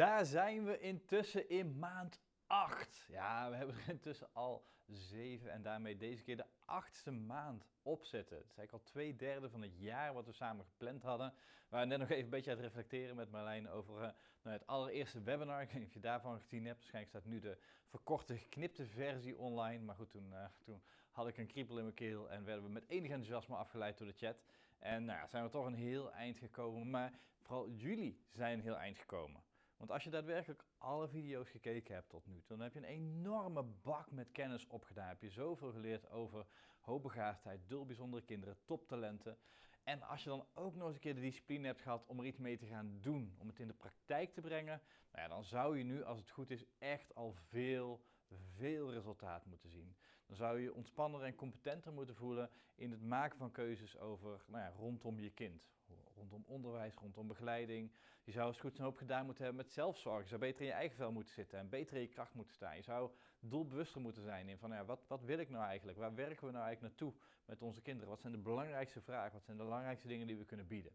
Daar zijn we intussen in maand 8. Ja, we hebben er intussen al 7 en daarmee deze keer de achtste maand op zitten. Het is eigenlijk al twee derde van het jaar wat we samen gepland hadden. We waren net nog even een beetje aan het reflecteren met Marlijn over uh, nou, het allereerste webinar. Ik weet niet of je daarvan gezien hebt. Waarschijnlijk staat nu de verkorte, geknipte versie online. Maar goed, toen, uh, toen had ik een kriepel in mijn keel en werden we met enig enthousiasme afgeleid door de chat. En nou ja, zijn we toch een heel eind gekomen. Maar vooral jullie zijn een heel eind gekomen. Want als je daadwerkelijk alle video's gekeken hebt tot nu toe, dan heb je een enorme bak met kennis opgedaan. Heb je zoveel geleerd over hoogbegaafdheid, dul bijzondere kinderen, toptalenten. En als je dan ook nog eens een keer de discipline hebt gehad om er iets mee te gaan doen, om het in de praktijk te brengen, nou ja, dan zou je nu, als het goed is, echt al veel, veel resultaat moeten zien. Dan zou je je ontspanner en competenter moeten voelen in het maken van keuzes over, nou ja, rondom je kind. Rondom onderwijs, rondom begeleiding. Je zou eens goed zijn hoop gedaan moeten hebben met zelfzorg. Je zou beter in je eigen vel moeten zitten en beter in je kracht moeten staan. Je zou doelbewuster moeten zijn in van, ja, wat, wat wil ik nou eigenlijk? Waar werken we nou eigenlijk naartoe met onze kinderen? Wat zijn de belangrijkste vragen? Wat zijn de belangrijkste dingen die we kunnen bieden?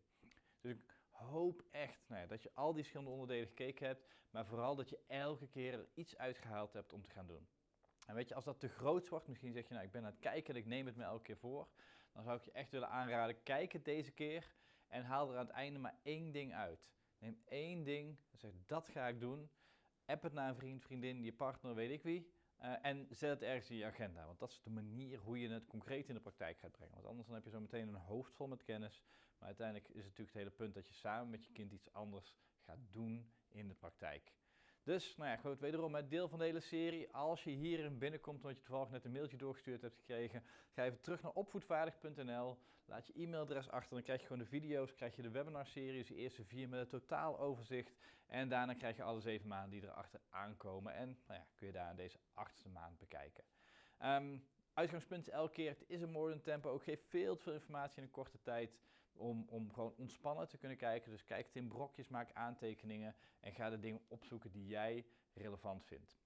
Dus ik hoop echt nou ja, dat je al die verschillende onderdelen gekeken hebt, maar vooral dat je elke keer er iets uitgehaald hebt om te gaan doen. En weet je, als dat te groot wordt, misschien zeg je, nou ik ben aan het kijken en ik neem het me elke keer voor, dan zou ik je echt willen aanraden, kijk het deze keer en haal er aan het einde maar één ding uit. Neem één ding, zeg dat ga ik doen, app het naar een vriend, vriendin, je partner, weet ik wie, uh, en zet het ergens in je agenda, want dat is de manier hoe je het concreet in de praktijk gaat brengen. Want anders dan heb je zo meteen een hoofd vol met kennis, maar uiteindelijk is het natuurlijk het hele punt dat je samen met je kind iets anders gaat doen in de praktijk. Dus, nou ja, goed, wederom het deel van de hele serie. Als je hierin binnenkomt omdat je toevallig net een mailtje doorgestuurd hebt gekregen, ga even terug naar opvoedvaardig.nl, laat je e-mailadres achter, dan krijg je gewoon de video's, krijg je de webinarseries, de eerste vier met een totaal overzicht. En daarna krijg je alle zeven maanden die erachter aankomen. En nou ja, kun je daar in deze achtste maand bekijken. Um, Uitgangspunt elke keer, het is een modern tempo. Ook geeft veel te veel informatie in een korte tijd om, om gewoon ontspannen te kunnen kijken. Dus kijk het in brokjes, maak aantekeningen en ga de dingen opzoeken die jij relevant vindt.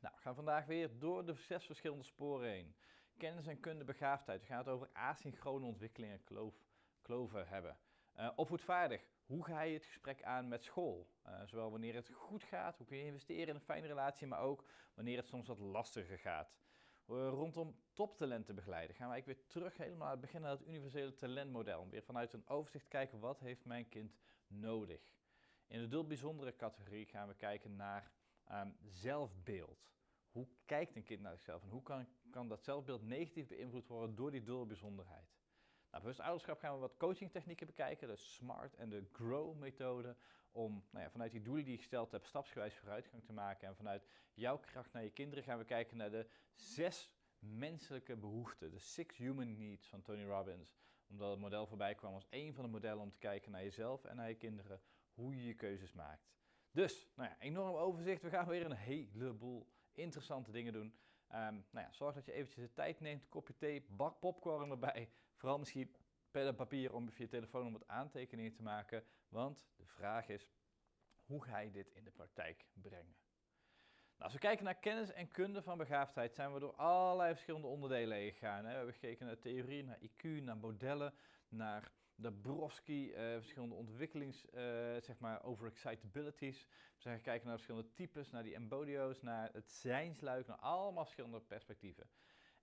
Nou, we gaan vandaag weer door de zes verschillende sporen heen. Kennis en kunde begaafdheid. We gaan het over asynchrone ontwikkeling en kloof, kloven hebben. Uh, opvoedvaardig. Hoe ga je het gesprek aan met school? Uh, zowel wanneer het goed gaat, hoe kun je investeren in een fijne relatie, maar ook wanneer het soms wat lastiger gaat. Uh, rondom toptalenten begeleiden gaan eigenlijk weer terug helemaal aan het begin naar het universele talentmodel. Om weer vanuit een overzicht kijken wat heeft mijn kind nodig. In de dul bijzondere categorie gaan we kijken naar um, zelfbeeld. Hoe kijkt een kind naar zichzelf en hoe kan, kan dat zelfbeeld negatief beïnvloed worden door die dul bijzonderheid? Nou, bewust ouderschap gaan we wat coachingtechnieken bekijken, de SMART en de GROW methode, om nou ja, vanuit die doelen die je gesteld hebt stapsgewijs vooruitgang te maken. En vanuit jouw kracht naar je kinderen gaan we kijken naar de zes menselijke behoeften, de Six Human Needs van Tony Robbins. Omdat het model voorbij kwam als één van de modellen om te kijken naar jezelf en naar je kinderen, hoe je je keuzes maakt. Dus, nou ja, enorm overzicht. We gaan weer een heleboel interessante dingen doen. Um, nou ja, zorg dat je eventjes de tijd neemt, kopje thee, bak popcorn erbij. Vooral misschien pen en papier om je telefoon om wat aantekeningen te maken. Want de vraag is, hoe ga je dit in de praktijk brengen? Nou, als we kijken naar kennis en kunde van begaafdheid, zijn we door allerlei verschillende onderdelen heen gegaan. Hè. We hebben gekeken naar theorie, naar IQ, naar modellen, naar de Brofsky, uh, verschillende ontwikkelings, uh, zeg maar, overexcitabilities. We zijn gekeken naar verschillende types, naar die embodio's, naar het zijnsluik, naar allemaal verschillende perspectieven.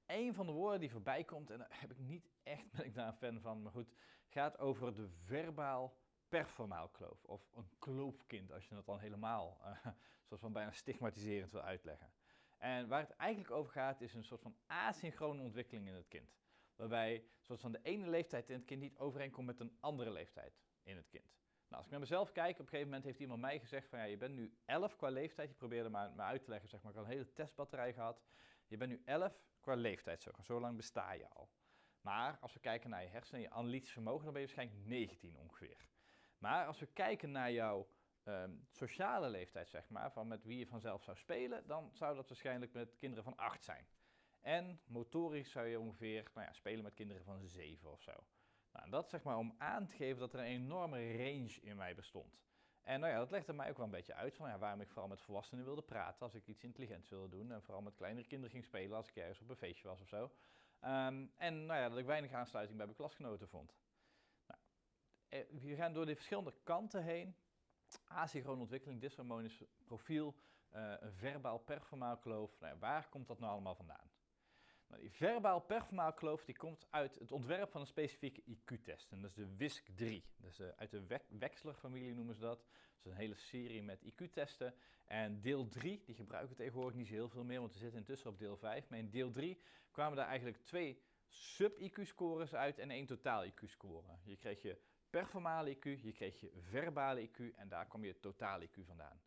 Een van de woorden die voorbij komt, en daar heb ik niet echt, ben ik daar een fan van, maar goed, gaat over de verbaal performaal kloof. Of een kloofkind, als je het dan helemaal, uh, van bijna stigmatiserend wil uitleggen. En waar het eigenlijk over gaat, is een soort van asynchrone ontwikkeling in het kind. Waarbij, zoals van de ene leeftijd in het kind niet overeenkomt met een andere leeftijd in het kind. Nou, als ik naar mezelf kijk, op een gegeven moment heeft iemand mij gezegd van ja, je bent nu 11 qua leeftijd. Je probeerde maar, maar uit te leggen, zeg maar, ik had een hele testbatterij gehad. Je bent nu 11 qua leeftijd, zo, zo lang besta je al. Maar als we kijken naar je hersenen en je analytisch vermogen, dan ben je waarschijnlijk 19 ongeveer. Maar als we kijken naar jouw um, sociale leeftijd, zeg maar, van met wie je vanzelf zou spelen, dan zou dat waarschijnlijk met kinderen van 8 zijn. En motorisch zou je ongeveer nou ja, spelen met kinderen van 7 of zo. Nou, dat zeg maar om aan te geven dat er een enorme range in mij bestond. En nou ja, dat legde mij ook wel een beetje uit van ja, waarom ik vooral met volwassenen wilde praten als ik iets intelligents wilde doen. En vooral met kleinere kinderen ging spelen als ik ergens op een feestje was of zo. Um, en nou ja, dat ik weinig aansluiting bij mijn klasgenoten vond. Eh, we gaan door de verschillende kanten heen. Asynchrone ontwikkeling, dysharmonisch profiel, uh, een verbaal performaal kloof. Nou waar komt dat nou allemaal vandaan? Nou, die verbaal performaal kloof die komt uit het ontwerp van een specifieke IQ-test. En dat is de WISC-3. Dus uh, uit de Wechsler-familie noemen ze dat. Dat is een hele serie met IQ-testen. En deel 3, die gebruiken we tegenwoordig niet zo heel veel meer, want we zitten intussen op deel 5. Maar in deel 3 kwamen daar eigenlijk twee sub-IQ-scores uit en één totaal IQ-score. Je kreeg je performale IQ, je kreeg je verbale IQ en daar kwam je totaal IQ vandaan.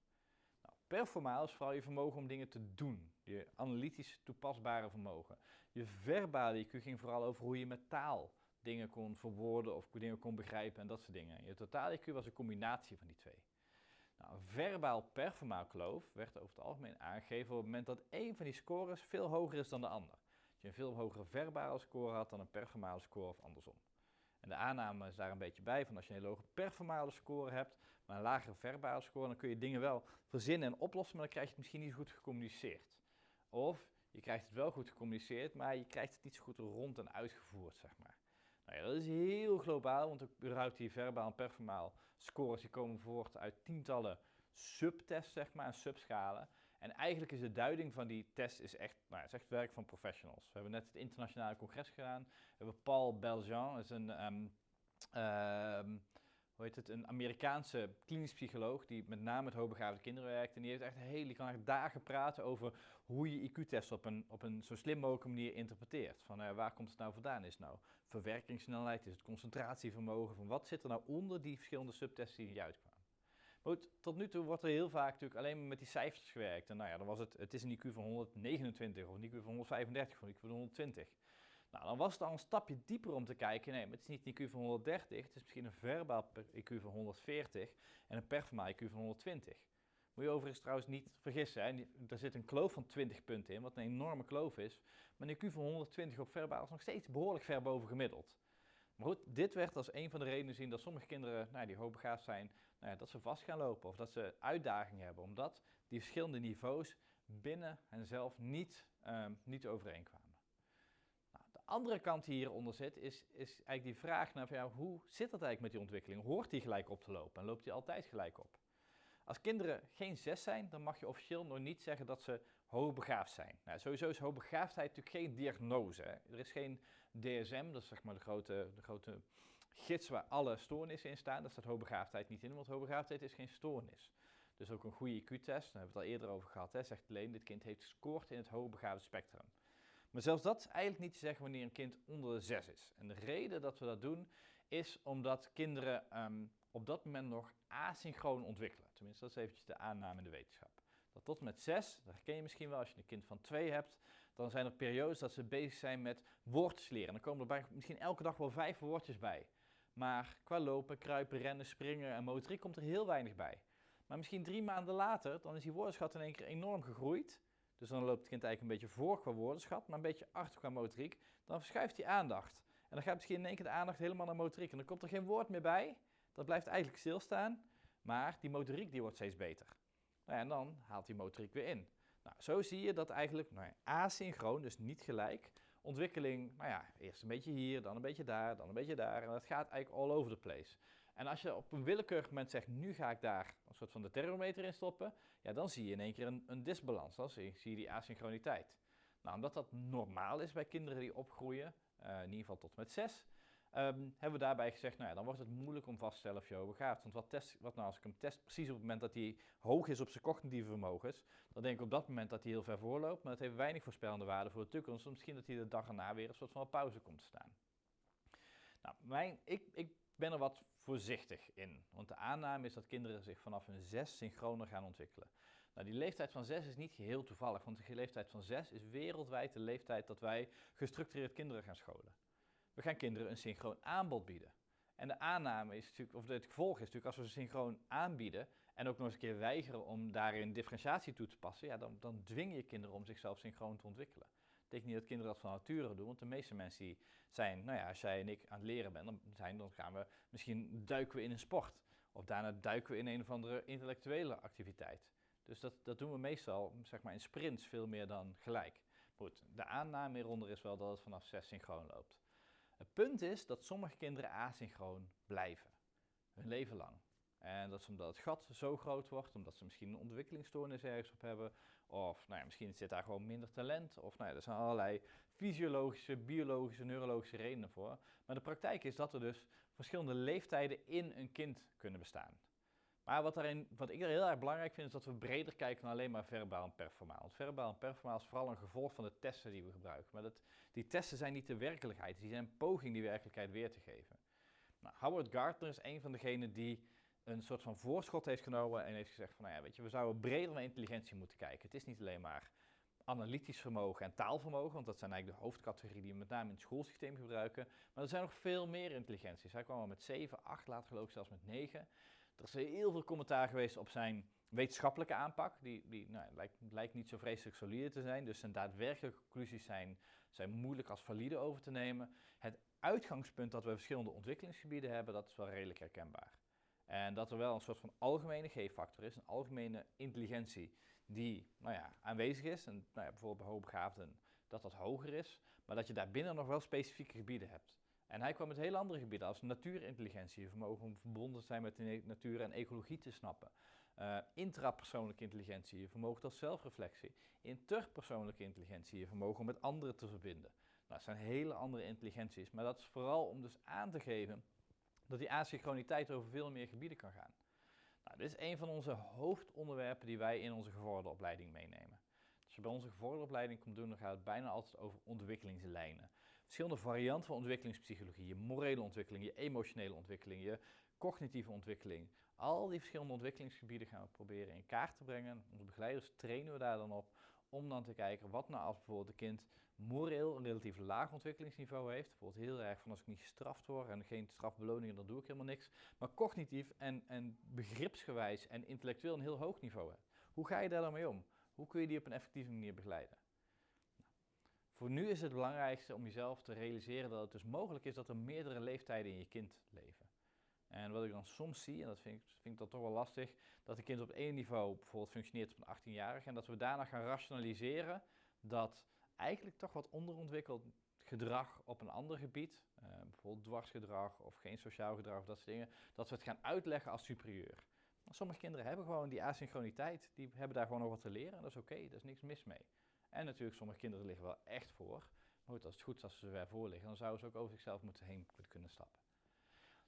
Nou, performaal is vooral je vermogen om dingen te doen, je analytisch toepasbare vermogen. Je verbale IQ ging vooral over hoe je met taal dingen kon verwoorden of dingen kon begrijpen en dat soort dingen. Je totaal IQ was een combinatie van die twee. Nou, verbaal performaal kloof werd over het algemeen aangegeven op het moment dat één van die scores veel hoger is dan de ander. Dat je een veel hogere verbale score had dan een performale score of andersom. En de aanname is daar een beetje bij, van als je een hele hoge performale score hebt, maar een lagere verbale score, dan kun je dingen wel verzinnen en oplossen, maar dan krijg je het misschien niet goed gecommuniceerd. Of je krijgt het wel goed gecommuniceerd, maar je krijgt het niet zo goed rond en uitgevoerd, zeg maar. Nou ja, dat is heel globaal, want überhaupt die verbaal en performaal scores die komen voort uit tientallen subtests, zeg maar, en subschalen. En eigenlijk is de duiding van die test is echt, nou, is echt werk van professionals. We hebben net het internationale congres gedaan. We hebben Paul Beljean, is een, um, hoe heet het, een Amerikaanse klinisch psycholoog die met name met hoogbegaafde kinderen werkt. En die, heeft echt heel, die kan echt dagen praten over hoe je IQ-test op een, op een zo slim mogelijke manier interpreteert. Van uh, waar komt het nou vandaan? Is het nou verwerkingssnelheid? Is het concentratievermogen? Van wat zit er nou onder die verschillende subtests die eruit goed, tot nu toe wordt er heel vaak natuurlijk alleen maar met die cijfers gewerkt. En nou ja, dan was het, het is een IQ van 129 of een IQ van 135 of een IQ van 120. Nou, dan was het al een stapje dieper om te kijken. Nee, maar het is niet een IQ van 130, het is misschien een verbaal IQ van 140 en een performaal IQ van 120. Moet je overigens trouwens niet vergissen, hè? er zit een kloof van 20 punten in, wat een enorme kloof is. Maar een IQ van 120 op verbaal is nog steeds behoorlijk ver boven gemiddeld. Maar goed, dit werd als een van de redenen gezien dat sommige kinderen nou, die hoogbegaafd zijn, nou ja, dat ze vast gaan lopen of dat ze uitdagingen hebben, omdat die verschillende niveaus binnen henzelf niet, um, niet overeenkwamen. Nou, de andere kant die hieronder zit, is, is eigenlijk die vraag naar ja, hoe zit dat eigenlijk met die ontwikkeling? Hoort die gelijk op te lopen en loopt die altijd gelijk op? Als kinderen geen zes zijn, dan mag je officieel nog niet zeggen dat ze hoogbegaafd zijn. Nou, sowieso is hoogbegaafdheid natuurlijk geen diagnose. Hè. Er is geen DSM, dat is zeg maar de grote, de grote gids waar alle stoornissen in staan. Daar staat hoogbegaafdheid niet in, want hoogbegaafdheid is geen stoornis. Dus ook een goede IQ-test, daar hebben we het al eerder over gehad, hè, zegt alleen dit kind heeft gescoord in het hoogbegaafde spectrum. Maar zelfs dat is eigenlijk niet te zeggen wanneer een kind onder de 6 is. En de reden dat we dat doen, is omdat kinderen um, op dat moment nog asynchroon ontwikkelen. Tenminste, dat is eventjes de aanname in de wetenschap. Dat tot en met 6, dat herken je misschien wel als je een kind van 2 hebt, dan zijn er periodes dat ze bezig zijn met woordjes leren. Dan komen er bij misschien elke dag wel vijf woordjes bij. Maar qua lopen, kruipen, rennen, springen en motoriek komt er heel weinig bij. Maar misschien drie maanden later, dan is die woordenschat in één keer enorm gegroeid. Dus dan loopt het kind eigenlijk een beetje voor qua woordenschat, maar een beetje achter qua motoriek. Dan verschuift die aandacht. En dan gaat misschien in één keer de aandacht helemaal naar motoriek. En dan komt er geen woord meer bij. Dat blijft eigenlijk stilstaan. Maar die motoriek die wordt steeds beter. Nou en dan haalt die motoriek weer in. Nou, zo zie je dat eigenlijk nou ja, asynchroon, dus niet gelijk, ontwikkeling, nou ja, eerst een beetje hier, dan een beetje daar, dan een beetje daar. En dat gaat eigenlijk all over the place. En als je op een willekeurig moment zegt, nu ga ik daar een soort van de thermometer in stoppen, ja, dan zie je in één keer een, een disbalans. Dan zie, zie je die asynchroniteit. Nou, omdat dat normaal is bij kinderen die opgroeien, uh, in ieder geval tot met zes, Um, hebben we daarbij gezegd, nou ja, dan wordt het moeilijk om vast te stellen of je hoogbegaafd Want wat, test, wat nou als ik hem test precies op het moment dat hij hoog is op zijn cognitieve vermogens, dan denk ik op dat moment dat hij heel ver voorloopt, maar dat heeft weinig voorspellende waarde voor de toekomst. Misschien dat hij de dag erna weer een soort van pauze komt te staan. Nou, mijn, ik, ik ben er wat voorzichtig in, want de aanname is dat kinderen zich vanaf hun zes synchroner gaan ontwikkelen. Nou, die leeftijd van zes is niet geheel toevallig, want de leeftijd van zes is wereldwijd de leeftijd dat wij gestructureerd kinderen gaan scholen. We gaan kinderen een synchroon aanbod bieden. En de aanname is natuurlijk, of het gevolg is natuurlijk, als we ze synchroon aanbieden en ook nog eens een keer weigeren om daarin differentiatie toe te passen, ja, dan, dan dwing je kinderen om zichzelf synchroon te ontwikkelen. Dat betekent niet dat kinderen dat van nature doen, want de meeste mensen die zijn, nou ja, als jij en ik aan het leren bent, dan, zijn, dan gaan we misschien duiken we in een sport. Of daarna duiken we in een of andere intellectuele activiteit. Dus dat, dat doen we meestal, zeg maar, in sprints veel meer dan gelijk. Goed, de aanname hieronder is wel dat het vanaf 6 synchroon loopt. Het punt is dat sommige kinderen asynchroon blijven, hun leven lang. En dat is omdat het gat zo groot wordt, omdat ze misschien een ontwikkelingsstoornis ergens op hebben. Of nou ja, misschien zit daar gewoon minder talent. Of nou ja, er zijn allerlei fysiologische, biologische, neurologische redenen voor. Maar de praktijk is dat er dus verschillende leeftijden in een kind kunnen bestaan. Maar wat, daarin, wat ik er heel erg belangrijk vind, is dat we breder kijken dan alleen maar verbaal en performaal. Want verbaal en performaal is vooral een gevolg van de testen die we gebruiken. Maar dat, die testen zijn niet de werkelijkheid, die zijn een poging die werkelijkheid weer te geven. Nou, Howard Gardner is een van degenen die een soort van voorschot heeft genomen en heeft gezegd van, nou ja, weet je, we zouden breder naar intelligentie moeten kijken. Het is niet alleen maar analytisch vermogen en taalvermogen, want dat zijn eigenlijk de hoofdcategorieën die we met name in het schoolsysteem gebruiken. Maar er zijn nog veel meer intelligenties. Hij kwam al met 7, 8, later geloof ik zelfs met 9. Er is heel veel commentaar geweest op zijn wetenschappelijke aanpak. Die, die nou, lijkt, lijkt, niet zo vreselijk solide te zijn. Dus zijn daadwerkelijke conclusies zijn, zijn moeilijk als valide over te nemen. Het uitgangspunt dat we verschillende ontwikkelingsgebieden hebben, dat is wel redelijk herkenbaar. En dat er wel een soort van algemene G-factor is, een algemene intelligentie die nou ja, aanwezig is. En nou ja, bijvoorbeeld bij hoogbegaafden dat dat hoger is, maar dat je daarbinnen nog wel specifieke gebieden hebt. En hij kwam met heel andere gebieden als natuurintelligentie, vermogen om verbonden te zijn met de natuur en ecologie te snappen. Uh, intrapersoonlijke intelligentie, vermogen tot zelfreflectie. Interpersoonlijke intelligentie, vermogen om met anderen te verbinden. Nou, dat zijn hele andere intelligenties, maar dat is vooral om dus aan te geven dat die asynchroniteit over veel meer gebieden kan gaan. Nou, dit is een van onze hoofdonderwerpen die wij in onze gevorderde opleiding meenemen. Als je bij onze gevorderde opleiding komt doen, dan gaat het bijna altijd over ontwikkelingslijnen. Verschillende varianten van ontwikkelingspsychologie, je morele ontwikkeling, je emotionele ontwikkeling, je cognitieve ontwikkeling. Al die verschillende ontwikkelingsgebieden gaan we proberen in kaart te brengen. Onze begeleiders trainen we daar dan op om dan te kijken wat nou als bijvoorbeeld een kind moreel een relatief laag ontwikkelingsniveau heeft. Bijvoorbeeld heel erg van als ik niet gestraft word en geen strafbeloningen, dan doe ik helemaal niks. Maar cognitief en, en begripsgewijs en intellectueel een heel hoog niveau hebt. Hoe ga je daar dan mee om? Hoe kun je die op een effectieve manier begeleiden? Voor nu is het belangrijkste om jezelf te realiseren dat het dus mogelijk is dat er meerdere leeftijden in je kind leven. En wat ik dan soms zie, en dat vind ik, vind ik dan toch wel lastig, dat een kind op één niveau bijvoorbeeld functioneert op een 18-jarige en dat we daarna gaan rationaliseren dat eigenlijk toch wat onderontwikkeld gedrag op een ander gebied, uh, bijvoorbeeld dwarsgedrag of geen sociaal gedrag of dat soort dingen, dat we het gaan uitleggen als superieur. Sommige kinderen hebben gewoon die asynchroniteit, die hebben daar gewoon nog wat te leren en dat is oké, okay, daar is niks mis mee. En natuurlijk, sommige kinderen liggen wel echt voor. Maar goed, als het goed is als ze er voor liggen, dan zouden ze ook over zichzelf moeten heen kunnen stappen.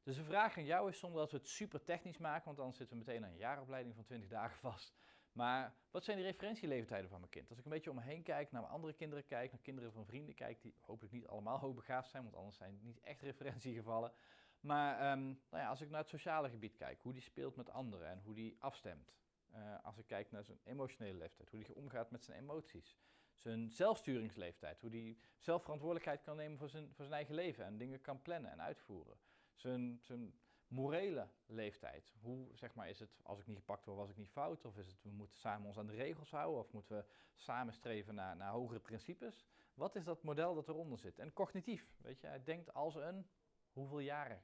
Dus de vraag aan jou is, zonder dat we het super technisch maken, want dan zitten we meteen aan een jaaropleiding van 20 dagen vast. Maar wat zijn de referentieleeftijden van mijn kind? Als ik een beetje om me heen kijk, naar mijn andere kinderen kijk, naar kinderen van vrienden kijk, die hopelijk niet allemaal hoogbegaafd zijn, want anders zijn het niet echt referentiegevallen. Maar um, nou ja, als ik naar het sociale gebied kijk, hoe die speelt met anderen en hoe die afstemt. Uh, als ik kijk naar zijn emotionele leeftijd, hoe die omgaat met zijn emoties. Zijn zelfsturingsleeftijd, hoe die zelfverantwoordelijkheid kan nemen voor zijn, voor zijn eigen leven en dingen kan plannen en uitvoeren. Zijn, zijn morele leeftijd. Hoe zeg maar, is het als ik niet gepakt word, was ik niet fout? Of is het we moeten samen ons aan de regels houden? Of moeten we samen streven naar, naar hogere principes? Wat is dat model dat eronder zit? En cognitief, weet je, hij denkt als een hoeveel jaren?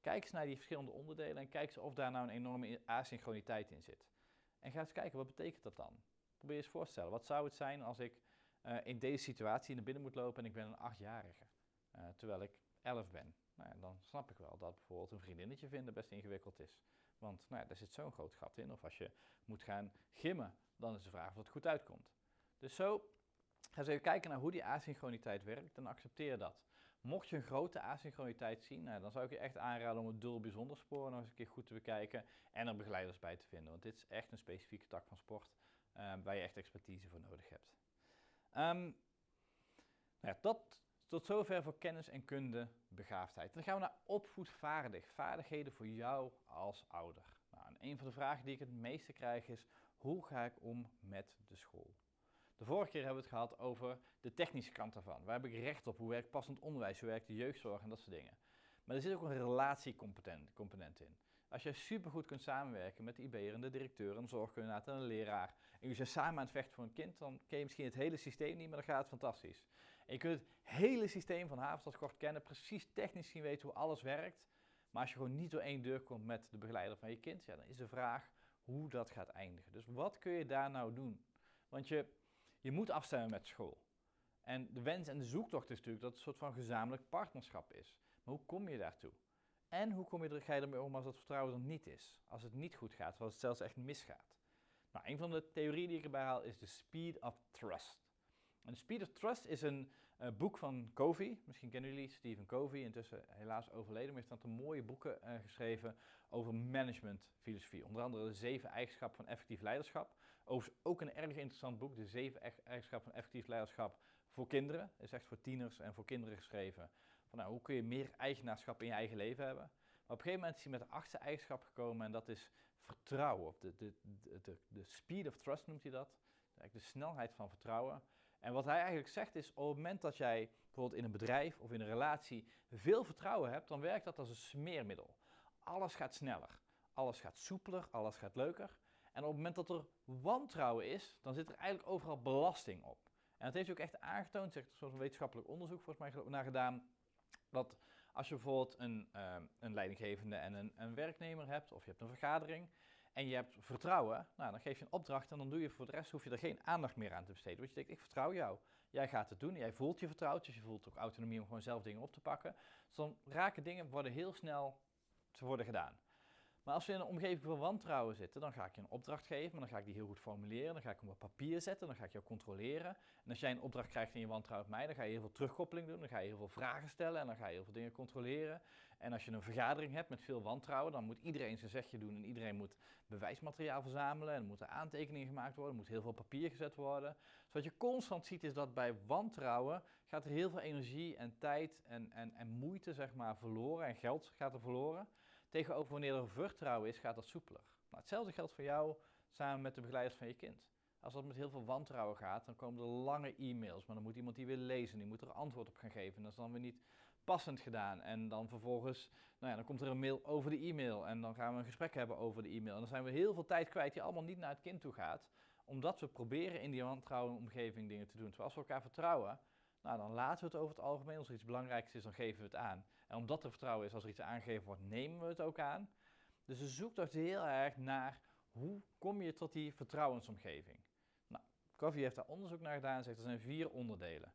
Kijk eens naar die verschillende onderdelen en kijk eens of daar nou een enorme asynchroniteit in zit. En ga eens kijken, wat betekent dat dan? Probeer eens voor te stellen, wat zou het zijn als ik uh, in deze situatie naar binnen moet lopen en ik ben een achtjarige, uh, terwijl ik elf ben? Nou ja, dan snap ik wel dat bijvoorbeeld een vriendinnetje vinden best ingewikkeld is. Want nou ja, daar zit zo'n groot gat in. Of als je moet gaan gimmen, dan is de vraag of het goed uitkomt. Dus zo, ga eens even kijken naar hoe die asynchroniteit werkt en accepteer dat. Mocht je een grote asynchroniteit zien, nou, dan zou ik je echt aanraden om het dubbel bijzonder spoor nog eens een keer goed te bekijken en er begeleiders bij te vinden. Want dit is echt een specifieke tak van sport uh, waar je echt expertise voor nodig hebt. Um, nou dat tot zover voor kennis en kunde begaafdheid. Dan gaan we naar opvoedvaardig, vaardigheden voor jou als ouder. Nou, en een van de vragen die ik het meeste krijg is, hoe ga ik om met de school? De vorige keer hebben we het gehad over de technische kant daarvan. Waar heb ik recht op? Hoe werkt passend onderwijs? Hoe werkt de jeugdzorg en dat soort dingen? Maar er zit ook een relatiecomponent in. Als je supergoed kunt samenwerken met de IB'er en de directeur, een zorgkundige en een leraar, en je zijn samen aan het vechten voor een kind, dan ken je misschien het hele systeem niet, maar dan gaat het fantastisch. En je kunt het hele systeem van Havenstad kort kennen, precies technisch zien weten hoe alles werkt. Maar als je gewoon niet door één deur komt met de begeleider van je kind, ja, dan is de vraag hoe dat gaat eindigen. Dus wat kun je daar nou doen? Want je, je moet afstemmen met school. En de wens en de zoektocht is natuurlijk dat het een soort van gezamenlijk partnerschap is. Maar hoe kom je daartoe? En hoe kom je er, ga je ermee om als dat vertrouwen er niet is? Als het niet goed gaat, als het zelfs echt misgaat. Nou, een van de theorieën die ik erbij haal is de Speed of Trust. En de Speed of Trust is een uh, boek van Covey. Misschien kennen jullie Stephen Covey, intussen helaas overleden, maar heeft een aantal mooie boeken uh, geschreven over managementfilosofie. Onder andere de zeven eigenschappen van effectief leiderschap. Overigens ook een erg interessant boek, de zeven eigenschappen van effectief leiderschap voor kinderen. is echt voor tieners en voor kinderen geschreven. Van, nou, hoe kun je meer eigenaarschap in je eigen leven hebben? Maar op een gegeven moment is hij met de achtste eigenschap gekomen en dat is vertrouwen. De, de, de, de, speed of trust noemt hij dat. De snelheid van vertrouwen. En wat hij eigenlijk zegt is, op het moment dat jij bijvoorbeeld in een bedrijf of in een relatie veel vertrouwen hebt, dan werkt dat als een smeermiddel. Alles gaat sneller, alles gaat soepeler, alles gaat leuker. En op het moment dat er wantrouwen is, dan zit er eigenlijk overal belasting op. En dat heeft ook echt aangetoond, zegt een wetenschappelijk onderzoek volgens mij naar gedaan, dat als je bijvoorbeeld een, uh, een leidinggevende en een, een, werknemer hebt, of je hebt een vergadering, en je hebt vertrouwen, nou, dan geef je een opdracht en dan doe je voor de rest, hoef je er geen aandacht meer aan te besteden. Want je denkt, ik vertrouw jou. Jij gaat het doen, jij voelt je vertrouwd, dus je voelt ook autonomie om gewoon zelf dingen op te pakken. Dus dan raken dingen, worden heel snel te worden gedaan. Maar als we in een omgeving van wantrouwen zitten, dan ga ik je een opdracht geven, maar dan ga ik die heel goed formuleren, dan ga ik hem op papier zetten, dan ga ik jou controleren. En als jij een opdracht krijgt en je wantrouwt mij, dan ga je heel veel terugkoppeling doen, dan ga je heel veel vragen stellen en dan ga je heel veel dingen controleren. En als je een vergadering hebt met veel wantrouwen, dan moet iedereen zijn zegje doen en iedereen moet bewijsmateriaal verzamelen en er moeten aantekeningen gemaakt worden, er moet heel veel papier gezet worden. Dus wat je constant ziet is dat bij wantrouwen gaat er heel veel energie en tijd en, en, en moeite zeg maar verloren en geld gaat er verloren. Tegenover wanneer er vertrouwen is, gaat dat soepeler. Nou, hetzelfde geldt voor jou samen met de begeleiders van je kind. Als dat met heel veel wantrouwen gaat, dan komen er lange e-mails, maar dan moet iemand die weer lezen, die moet er antwoord op gaan geven. Dat is dan weer niet passend gedaan. En dan vervolgens, nou ja, dan komt er een mail over de e-mail en dan gaan we een gesprek hebben over de e-mail. En dan zijn we heel veel tijd kwijt die allemaal niet naar het kind toe gaat, omdat we proberen in die wantrouwen omgeving dingen te doen. Terwijl als we elkaar vertrouwen, nou, dan laten we het over het algemeen. Als er iets belangrijks is, dan geven we het aan. En omdat er vertrouwen is, als er iets aangegeven wordt, nemen we het ook aan. Dus ze zoekt toch heel erg naar hoe kom je tot die vertrouwensomgeving. Nou, Covey heeft daar onderzoek naar gedaan en zegt er zijn vier onderdelen.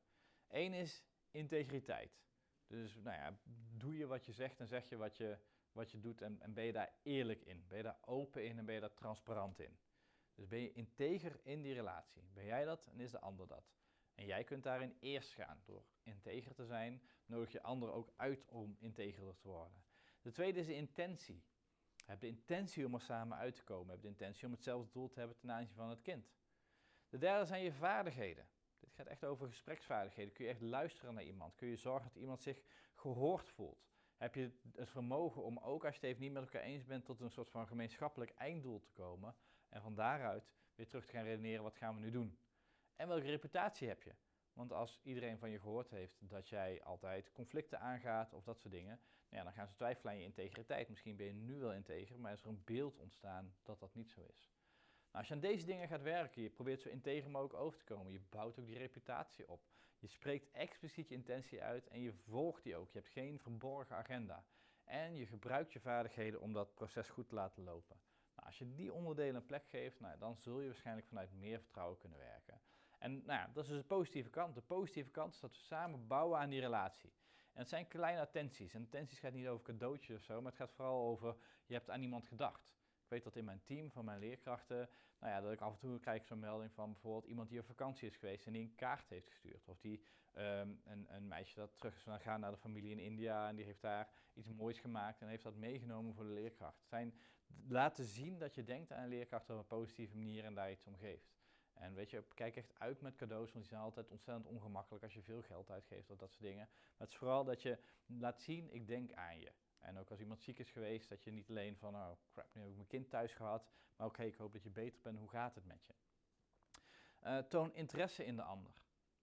Eén is integriteit. Dus nou ja, doe je wat je zegt en zeg je wat je, wat je doet en, en ben je daar eerlijk in? Ben je daar open in en ben je daar transparant in? Dus ben je integer in die relatie? Ben jij dat en is de ander dat? En jij kunt daarin eerst gaan. Door integer te zijn, nodig je anderen ook uit om integerder te worden. De tweede is de intentie. Heb de intentie om er samen uit te komen. Heb de intentie om hetzelfde doel te hebben ten aanzien van het kind. De derde zijn je vaardigheden. Dit gaat echt over gespreksvaardigheden. Kun je echt luisteren naar iemand? Kun je zorgen dat iemand zich gehoord voelt? Heb je het vermogen om ook als je het even niet met elkaar eens bent tot een soort van gemeenschappelijk einddoel te komen en van daaruit weer terug te gaan redeneren wat gaan we nu doen? En welke reputatie heb je? Want als iedereen van je gehoord heeft dat jij altijd conflicten aangaat of dat soort dingen, nou ja, dan gaan ze twijfelen aan je integriteit. Misschien ben je nu wel integer, maar is er een beeld ontstaan dat dat niet zo is. Nou, als je aan deze dingen gaat werken, je probeert zo integer mogelijk over te komen, je bouwt ook die reputatie op. Je spreekt expliciet je intentie uit en je volgt die ook. Je hebt geen verborgen agenda. En je gebruikt je vaardigheden om dat proces goed te laten lopen. Nou, als je die onderdelen een plek geeft, nou, dan zul je waarschijnlijk vanuit meer vertrouwen kunnen werken. En nou dat is dus de positieve kant. De positieve kant is dat we samen bouwen aan die relatie. En het zijn kleine attenties. En attenties gaat niet over cadeautjes of zo, maar het gaat vooral over, je hebt aan iemand gedacht. Ik weet dat in mijn team van mijn leerkrachten, nou ja, dat ik af en toe krijg zo'n melding van bijvoorbeeld iemand die op vakantie is geweest en die een kaart heeft gestuurd. Of die um, een, een, meisje dat terug is gaan naar de familie in India en die heeft daar iets moois gemaakt en heeft dat meegenomen voor de leerkracht. Zijn laten zien dat je denkt aan een leerkracht op een positieve manier en daar iets om geeft. En weet je, kijk echt uit met cadeaus, want die zijn altijd ontzettend ongemakkelijk als je veel geld uitgeeft of dat soort dingen. Maar het is vooral dat je laat zien, ik denk aan je. En ook als iemand ziek is geweest, dat je niet alleen van, oh crap, nu heb ik mijn kind thuis gehad, maar ook, hey, ik hoop dat je beter bent, hoe gaat het met je? Uh, toon interesse in de ander.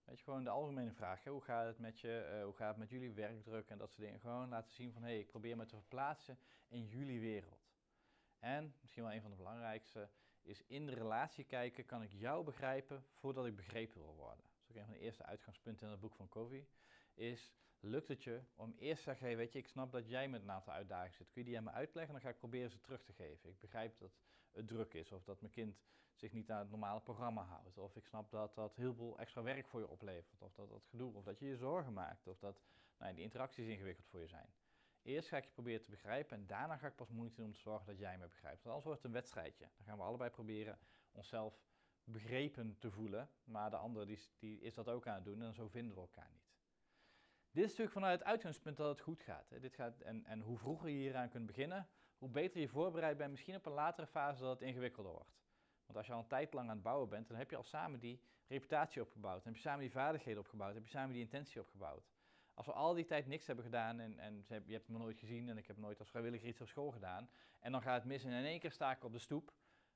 Weet je, gewoon de algemene vraag, hoe gaat het met je, uh, hoe gaat het met jullie werkdruk en dat soort dingen. Gewoon laten zien van, hé, hey, ik probeer me te verplaatsen in jullie wereld. En, misschien wel een van de belangrijkste, is in de relatie kijken, kan ik jou begrijpen voordat ik begrepen wil worden. Dat is ook een van de eerste uitgangspunten in het boek van Covey. Is, lukt het je om eerst te zeggen, hey, weet je, ik snap dat jij met een aantal uitdagingen zit. Kun je die aan me uitleggen? Dan ga ik proberen ze terug te geven. Ik begrijp dat het druk is, of dat mijn kind zich niet aan het normale programma houdt. Of ik snap dat dat heel veel extra werk voor je oplevert. Of dat dat gedoe, of dat je je zorgen maakt. Of dat nou, die interacties ingewikkeld voor je zijn. Eerst ga ik je proberen te begrijpen en daarna ga ik pas moeite doen om te zorgen dat jij me begrijpt. Want anders wordt het een wedstrijdje. Dan gaan we allebei proberen onszelf begrepen te voelen, maar de ander die, die is dat ook aan het doen en zo vinden we elkaar niet. Dit is natuurlijk vanuit het uitgangspunt dat het goed gaat. Hè. Dit gaat en, en hoe vroeger je hieraan kunt beginnen, hoe beter je voorbereid bent, misschien op een latere fase dat het ingewikkelder wordt. Want als je al een tijd lang aan het bouwen bent, dan heb je al samen die reputatie opgebouwd. Heb je samen die vaardigheden opgebouwd, heb je samen die intentie opgebouwd. Als we al die tijd niks hebben gedaan en, en je hebt me nooit gezien en ik heb nooit als vrijwilliger iets op school gedaan. En dan gaat het mis en in één keer sta ik op de stoep.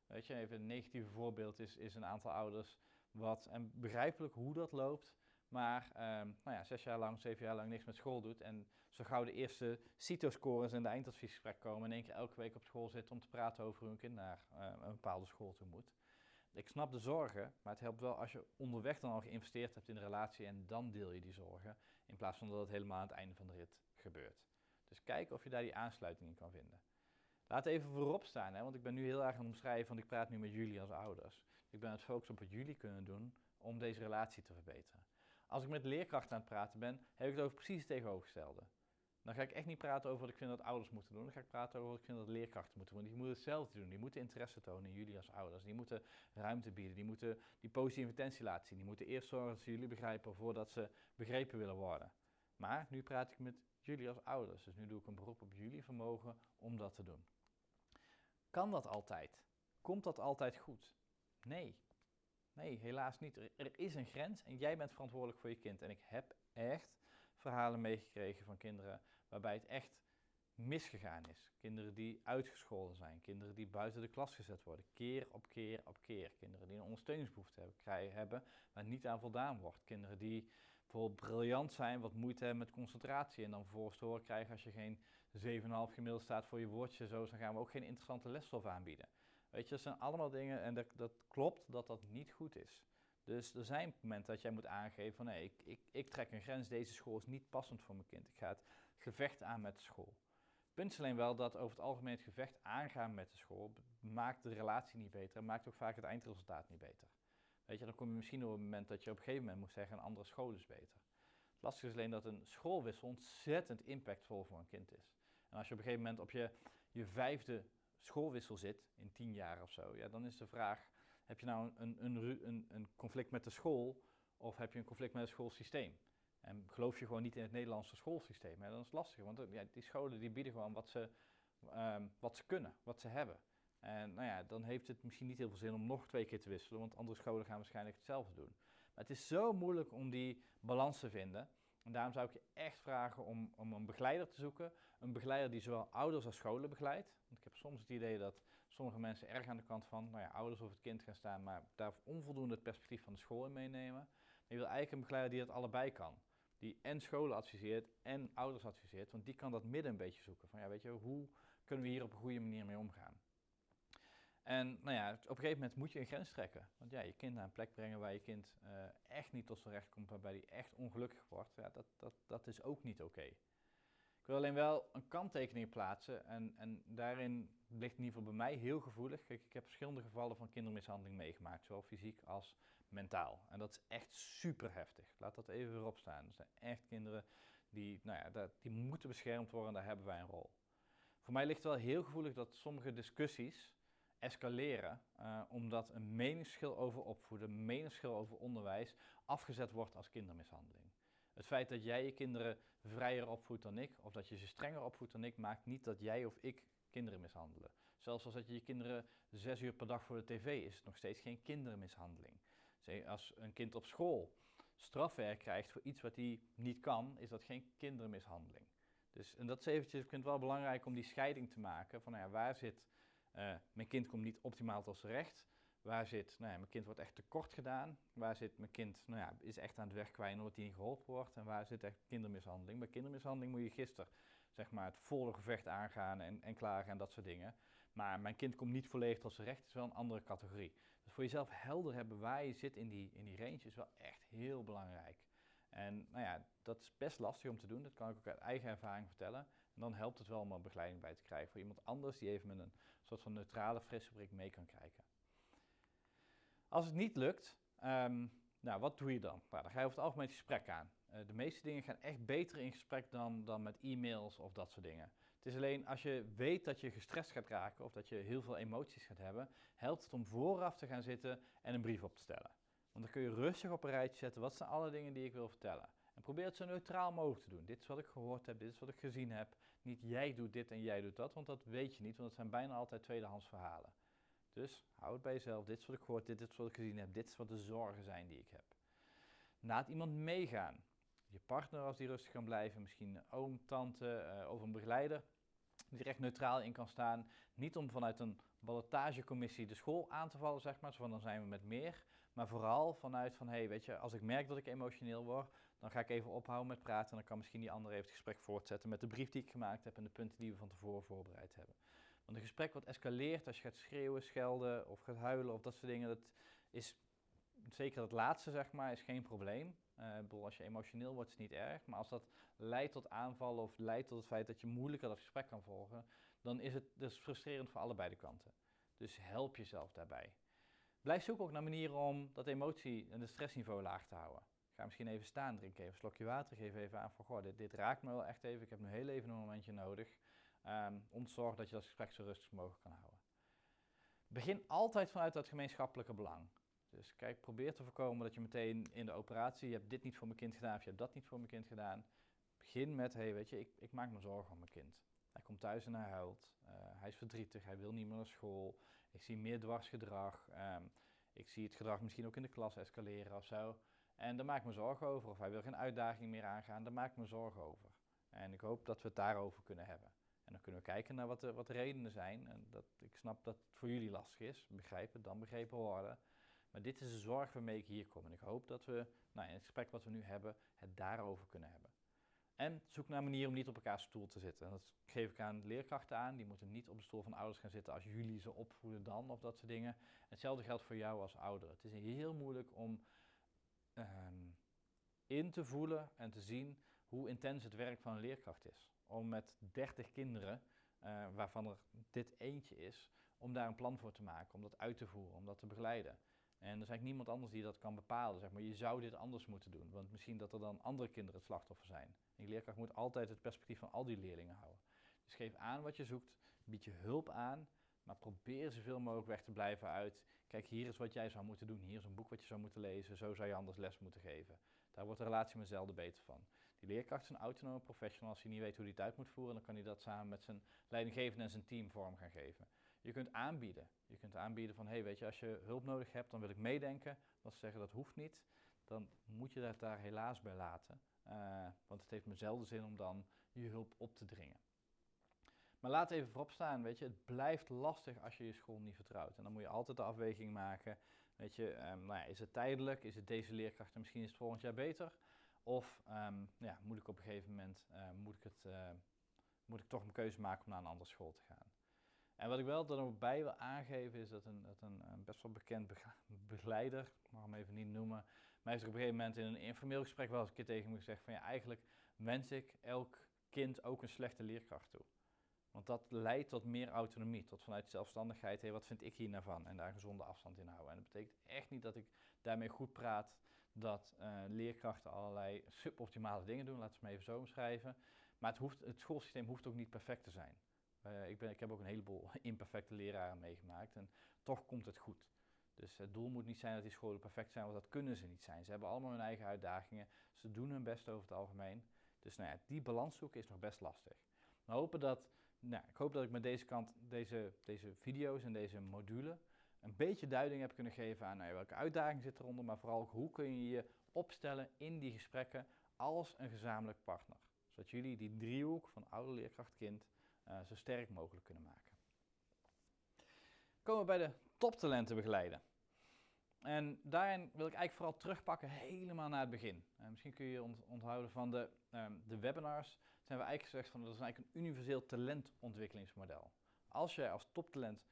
Weet je, even een negatieve voorbeeld is, is een aantal ouders wat, en begrijpelijk hoe dat loopt, maar um, nou ja, zes jaar lang, zeven jaar lang niks met school doet. En zo gauw de eerste CITO-scores in de eindadviesgesprek komen, in één keer elke week op school zit om te praten over hoe een kind naar uh, een bepaalde school toe moet. Ik snap de zorgen, maar het helpt wel als je onderweg dan al geïnvesteerd hebt in de relatie en dan deel je die zorgen, in plaats van dat het helemaal aan het einde van de rit gebeurt. Dus kijk of je daar die aansluiting in kan vinden. Laat even voorop staan, hè, want ik ben nu heel erg aan het omschrijven, want ik praat nu met jullie als ouders. Ik ben aan het focussen op wat jullie kunnen doen om deze relatie te verbeteren. Als ik met leerkrachten aan het praten ben, heb ik het over precies het tegenovergestelde. Dan ga ik echt niet praten over wat ik vind dat ouders moeten doen. Dan ga ik praten over wat ik vind dat leerkrachten moeten doen. Die moeten hetzelfde doen. Die moeten interesse tonen in jullie als ouders. Die moeten ruimte bieden. Die moeten die positieve intentie laten zien. Die moeten eerst zorgen dat ze jullie begrijpen voordat ze begrepen willen worden. Maar nu praat ik met jullie als ouders. Dus nu doe ik een beroep op jullie vermogen om dat te doen. Kan dat altijd? Komt dat altijd goed? Nee. Nee, helaas niet. Er, is een grens en jij bent verantwoordelijk voor je kind. En ik heb echt verhalen meegekregen van kinderen waarbij het echt misgegaan is. Kinderen die uitgescholden zijn, kinderen die buiten de klas gezet worden, keer op keer op keer. Kinderen die een ondersteuningsbehoefte hebben, krijgen, hebben niet aan voldaan wordt. Kinderen die bijvoorbeeld briljant zijn, wat moeite hebben met concentratie en dan vervolgens te horen krijgen als je geen 7,5 gemiddeld staat voor je woordje, zo, dan gaan we ook geen interessante lesstof aanbieden. Weet je, dat zijn allemaal dingen en dat, dat klopt dat dat niet goed is. Dus er zijn momenten dat jij moet aangeven van nee, ik, ik, ik trek een grens, deze school is niet passend voor mijn kind. Ik ga het gevecht aan met de school. Punt is alleen wel dat over het algemeen het gevecht aangaan met de school maakt de relatie niet beter en maakt ook vaak het eindresultaat niet beter. Weet je, dan kom je misschien op het moment dat je op een gegeven moment moet zeggen een andere school is beter. Het lastige is alleen dat een schoolwissel ontzettend impactvol voor een kind is. En als je op een gegeven moment op je, je vijfde schoolwissel zit, in tien jaar of zo, ja, dan is de vraag, heb je nou een, een, een, een conflict met de school of heb je een conflict met het schoolsysteem? En geloof je gewoon niet in het Nederlandse schoolsysteem, hè, dan is lastig, want ja, die scholen die bieden gewoon wat ze, um, wat ze kunnen, wat ze hebben. En nou ja, dan heeft het misschien niet heel veel zin om nog twee keer te wisselen, want andere scholen gaan waarschijnlijk hetzelfde doen. Maar het is zo moeilijk om die balans te vinden. En daarom zou ik je echt vragen om, om een begeleider te zoeken. Een begeleider die zowel ouders als scholen begeleidt. Want ik heb soms het idee dat sommige mensen erg aan de kant van nou ja, ouders of het kind gaan staan, maar daar onvoldoende het perspectief van de school in meenemen. Je wil eigenlijk een begeleider die dat allebei kan. Die en scholen adviseert en ouders adviseert, want die kan dat midden een beetje zoeken. Van ja, weet je, hoe kunnen we hier op een goede manier mee omgaan? En nou ja, op een gegeven moment moet je een grens trekken. Want ja, je kind naar een plek brengen waar je kind uh, echt niet tot zijn recht komt, waarbij hij echt ongelukkig wordt, ja, dat, dat, dat is ook niet oké. Ik wil alleen wel een kanttekening plaatsen en, en daarin ligt in ieder geval bij mij heel gevoelig. Kijk, ik heb verschillende gevallen van kindermishandeling meegemaakt, zowel fysiek als mentaal. En dat is echt super heftig. Laat dat even weer opstaan. Er zijn echt kinderen die, nou ja, die moeten beschermd worden en daar hebben wij een rol. Voor mij ligt wel heel gevoelig dat sommige discussies escaleren uh, omdat een meningsschil over opvoeden, een meningsschil over onderwijs afgezet wordt als kindermishandeling. Het feit dat jij je kinderen vrijer opvoedt dan ik, of dat je ze strenger opvoedt dan ik, maakt niet dat jij of ik kinderen mishandelen. Zelfs als dat je je kinderen zes uur per dag voor de tv is, het nog steeds geen kindermishandeling. Als een kind op school strafwerk krijgt voor iets wat hij niet kan, is dat geen kindermishandeling. Dus, en dat is eventjes, ik vind het wel belangrijk om die scheiding te maken van nou ja, waar zit, uh, mijn kind komt niet optimaal tot zijn recht, waar zit, nou ja, mijn kind wordt echt tekort gedaan, waar zit mijn kind, nou ja, is echt aan het weg kwijt omdat hij niet geholpen wordt en waar zit echt kindermishandeling. Bij kindermishandeling moet je gisteren zeg maar, het volle gevecht aangaan en, en klagen en dat soort dingen. Maar mijn kind komt niet volledig tot zijn recht, is wel een andere categorie. Voor jezelf helder hebben waar je zit in die, in die range is wel echt heel belangrijk. En nou ja, dat is best lastig om te doen, dat kan ik ook uit eigen ervaring vertellen. En dan helpt het wel om een begeleiding bij te krijgen voor iemand anders die even met een soort van neutrale, frisse blik mee kan kijken. Als het niet lukt, um, nou, wat doe je dan? Nou, dan ga je over het algemeen het gesprek aan. Eh, de meeste dingen gaan echt beter in gesprek dan, dan met e-mails of dat soort dingen. Is alleen als je weet dat je gestrest gaat raken of dat je heel veel emoties gaat hebben, helpt het om vooraf te gaan zitten en een brief op te stellen. Want dan kun je rustig op een rijtje zetten, wat zijn alle dingen die ik wil vertellen. En probeer het zo neutraal mogelijk te doen. Dit is wat ik gehoord heb, dit is wat ik gezien heb. Niet jij doet dit en jij doet dat, want dat weet je niet, want het zijn bijna altijd tweedehands verhalen. Dus hou het bij jezelf, dit is wat ik gehoord, dit is wat ik gezien heb, dit is wat de zorgen zijn die ik heb. Laat iemand meegaan. Je partner als die rustig kan blijven, misschien een oom, tante uh, of een begeleider die er echt neutraal in kan staan. Niet om vanuit een ballotagecommissie de school aan te vallen, zeg maar, van dan zijn we met meer. Maar vooral vanuit van, hé, hey, weet je, als ik merk dat ik emotioneel word, dan ga ik even ophouden met praten en dan kan misschien die ander even het gesprek voortzetten met de brief die ik gemaakt heb en de punten die we van tevoren voorbereid hebben. Want een gesprek wat escaleert als je gaat schreeuwen, schelden of gaat huilen of dat soort dingen, dat is zeker het laatste, zeg maar, is geen probleem. Uh, bedoel, als je emotioneel wordt, is het niet erg. Maar als dat leidt tot aanvallen of leidt tot het feit dat je moeilijker dat gesprek kan volgen, dan is het dus frustrerend voor allebei de kanten. Dus help jezelf daarbij. Blijf zoeken ook naar manieren om dat emotie en het stressniveau laag te houden. Ga misschien even staan, drink even een slokje water, geef even aan van, goh, dit, raakt me wel echt even, ik heb nu heel even een momentje nodig. Um, om te zorgen dat je dat gesprek zo rustig mogelijk kan houden. Begin altijd vanuit dat gemeenschappelijke belang. Dus kijk, probeer te voorkomen dat je meteen in de operatie, je hebt dit niet voor mijn kind gedaan of je hebt dat niet voor mijn kind gedaan. Begin met, hé hey, weet je, ik, ik, maak me zorgen om mijn kind. Hij komt thuis en hij huilt, uh, hij is verdrietig, hij wil niet meer naar school, ik zie meer dwarsgedrag, um, ik zie het gedrag misschien ook in de klas escaleren of zo. En daar maak ik me zorgen over. Of hij wil geen uitdaging meer aangaan, daar maak ik me zorgen over. En ik hoop dat we het daarover kunnen hebben. En dan kunnen we kijken naar wat de, wat de redenen zijn. En dat, ik snap dat het voor jullie lastig is. Begrijpen, dan begrepen worden. Maar dit is de zorg waarmee ik hier kom. En ik hoop dat we nou, in het gesprek wat we nu hebben, het daarover kunnen hebben. En zoek naar een manier om niet op elkaars stoel te zitten. En dat geef ik aan leerkrachten aan. Die moeten niet op de stoel van ouders gaan zitten als jullie ze opvoeden dan of dat soort dingen. Hetzelfde geldt voor jou als ouder. Het is heel moeilijk om um, in te voelen en te zien hoe intens het werk van een leerkracht is. Om met 30 kinderen, uh, waarvan er dit eentje is, om daar een plan voor te maken, om dat uit te voeren, om dat te begeleiden. En er is eigenlijk niemand anders die dat kan bepalen. Zeg maar. Je zou dit anders moeten doen, want misschien dat er dan andere kinderen het slachtoffer zijn. die leerkracht moet altijd het perspectief van al die leerlingen houden. Dus geef aan wat je zoekt, bied je hulp aan, maar probeer zoveel mogelijk weg te blijven uit. Kijk, hier is wat jij zou moeten doen. Hier is een boek wat je zou moeten lezen. Zo zou je anders les moeten geven. Daar wordt de relatie met zelden beter van. Die leerkracht is een autonome professional. Als hij niet weet hoe hij het uit moet voeren, dan kan hij dat samen met zijn leidinggevende en zijn team vorm gaan geven. Je kunt aanbieden. Je kunt aanbieden van, hé, hey, weet je, als je hulp nodig hebt, dan wil ik meedenken. Dat ze zeggen, dat hoeft niet. Dan moet je dat daar helaas bij laten. Uh, want het heeft me zelden zin om dan je hulp op te dringen. Maar laat even voorop staan, weet je, het blijft lastig als je je school niet vertrouwt. En dan moet je altijd de afweging maken, weet je, um, nou ja, is het tijdelijk, is het deze leerkracht en misschien is het volgend jaar beter? Of um, ja, moet ik op een gegeven moment, uh, moet, ik het, uh, moet ik toch een keuze maken om naar een andere school te gaan? En wat ik wel er bij wil aangeven is dat een, dat een, een best wel bekend begeleider, ik mag hem even niet noemen, mij heeft op een gegeven moment in een informeel gesprek wel eens een keer tegen me gezegd van ja, eigenlijk wens ik elk kind ook een slechte leerkracht toe. Want dat leidt tot meer autonomie, tot vanuit zelfstandigheid, hé, wat vind ik hier nou van? En daar een gezonde afstand in houden. En dat betekent echt niet dat ik daarmee goed praat dat uh, leerkrachten allerlei suboptimale dingen doen, laten we het even zo omschrijven. Maar het, hoeft, het schoolsysteem hoeft ook niet perfect te zijn. Uh, ik, ben, ik heb ook een heleboel imperfecte leraren meegemaakt en toch komt het goed. Dus het doel moet niet zijn dat die scholen perfect zijn, want dat kunnen ze niet zijn. Ze hebben allemaal hun eigen uitdagingen, ze doen hun best over het algemeen. Dus nou ja, die balans zoeken is nog best lastig. We hopen dat nou, ik hoop dat ik met deze kant, deze, deze video's en deze module een beetje duiding heb kunnen geven aan nou, welke uitdaging zit eronder, maar vooral ook hoe kun je je opstellen in die gesprekken als een gezamenlijk partner. Zodat jullie die driehoek van ouder, leerkracht, kind uh, zo sterk mogelijk kunnen maken. Komen we bij de toptalenten begeleiden. En daarin wil ik eigenlijk vooral terugpakken helemaal naar het begin. Uh, misschien kun je je onthouden van de, um, de webinars zijn we eigenlijk gezegd van dat is eigenlijk een universeel talentontwikkelingsmodel. Als jij als toptalent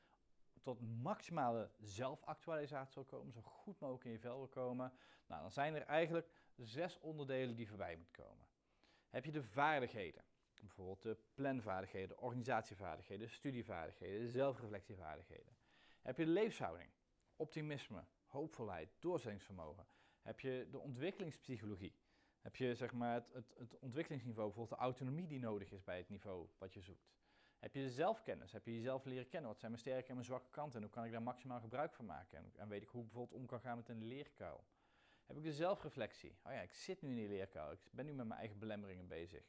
tot maximale zelfactualisatie wil komen, zo goed mogelijk in je vel wil komen, nou, dan zijn er eigenlijk zes onderdelen die voorbij moeten komen. Heb je de vaardigheden, bijvoorbeeld de planvaardigheden, de organisatievaardigheden, de studievaardigheden, de zelfreflectievaardigheden. Heb je de levenshouding, optimisme, hoopvolheid, doorzettingsvermogen. Heb je de ontwikkelingspsychologie, Heb je zeg maar het, het, het ontwikkelingsniveau, bijvoorbeeld de autonomie die nodig is bij het niveau wat je zoekt? Heb je de zelfkennis? Heb je jezelf leren kennen? Wat zijn mijn sterke en mijn zwakke kanten? En hoe kan ik daar maximaal gebruik van maken? En, en weet ik hoe ik bijvoorbeeld om kan gaan met een leerkuil? Heb ik de zelfreflectie? Oh ja, ik zit nu in die leerkuil. Ik ben nu met mijn eigen belemmeringen bezig.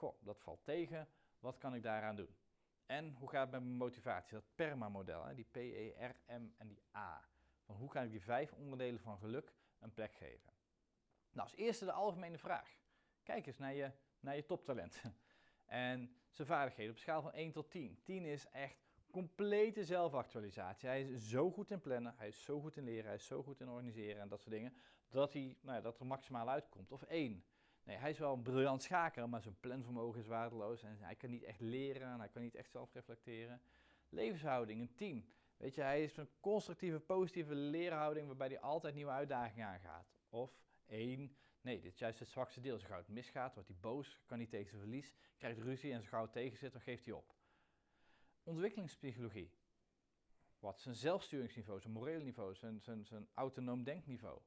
Goh, dat valt tegen. Wat kan ik daaraan doen? En hoe gaat het met mijn motivatie? Dat PERMA-model, die P, E, R, M en die A. Van hoe kan ik die vijf onderdelen van geluk een plek geven? Nou, als eerste de algemene vraag. Kijk eens naar je, naar je toptalent. En zijn vaardigheden op schaal van 1 tot 10. 10 is echt complete zelfactualisatie. Hij is zo goed in plannen, hij is zo goed in leren, hij is zo goed in organiseren en dat soort dingen, dat, hij, nou ja, dat er maximaal uitkomt. Of 1. Nee, hij is wel een briljant schaker, maar zijn planvermogen is waardeloos en hij kan niet echt leren en hij kan niet echt zelf reflecteren. Levenshouding, een 10. Weet je, hij is een constructieve, positieve leerhouding waarbij hij altijd nieuwe uitdagingen aangaat. Of 1. Nee, dit is juist het zwakste deel. Als gauw het misgaat, wordt hij boos, kan niet tegen zijn verlies, krijgt ruzie en als gauw het tegen zit, dan geeft hij op. Ontwikkelingspsychologie. Wat zijn zelfsturingsniveau, zijn morele niveau, zijn, zijn autonoom denkniveau?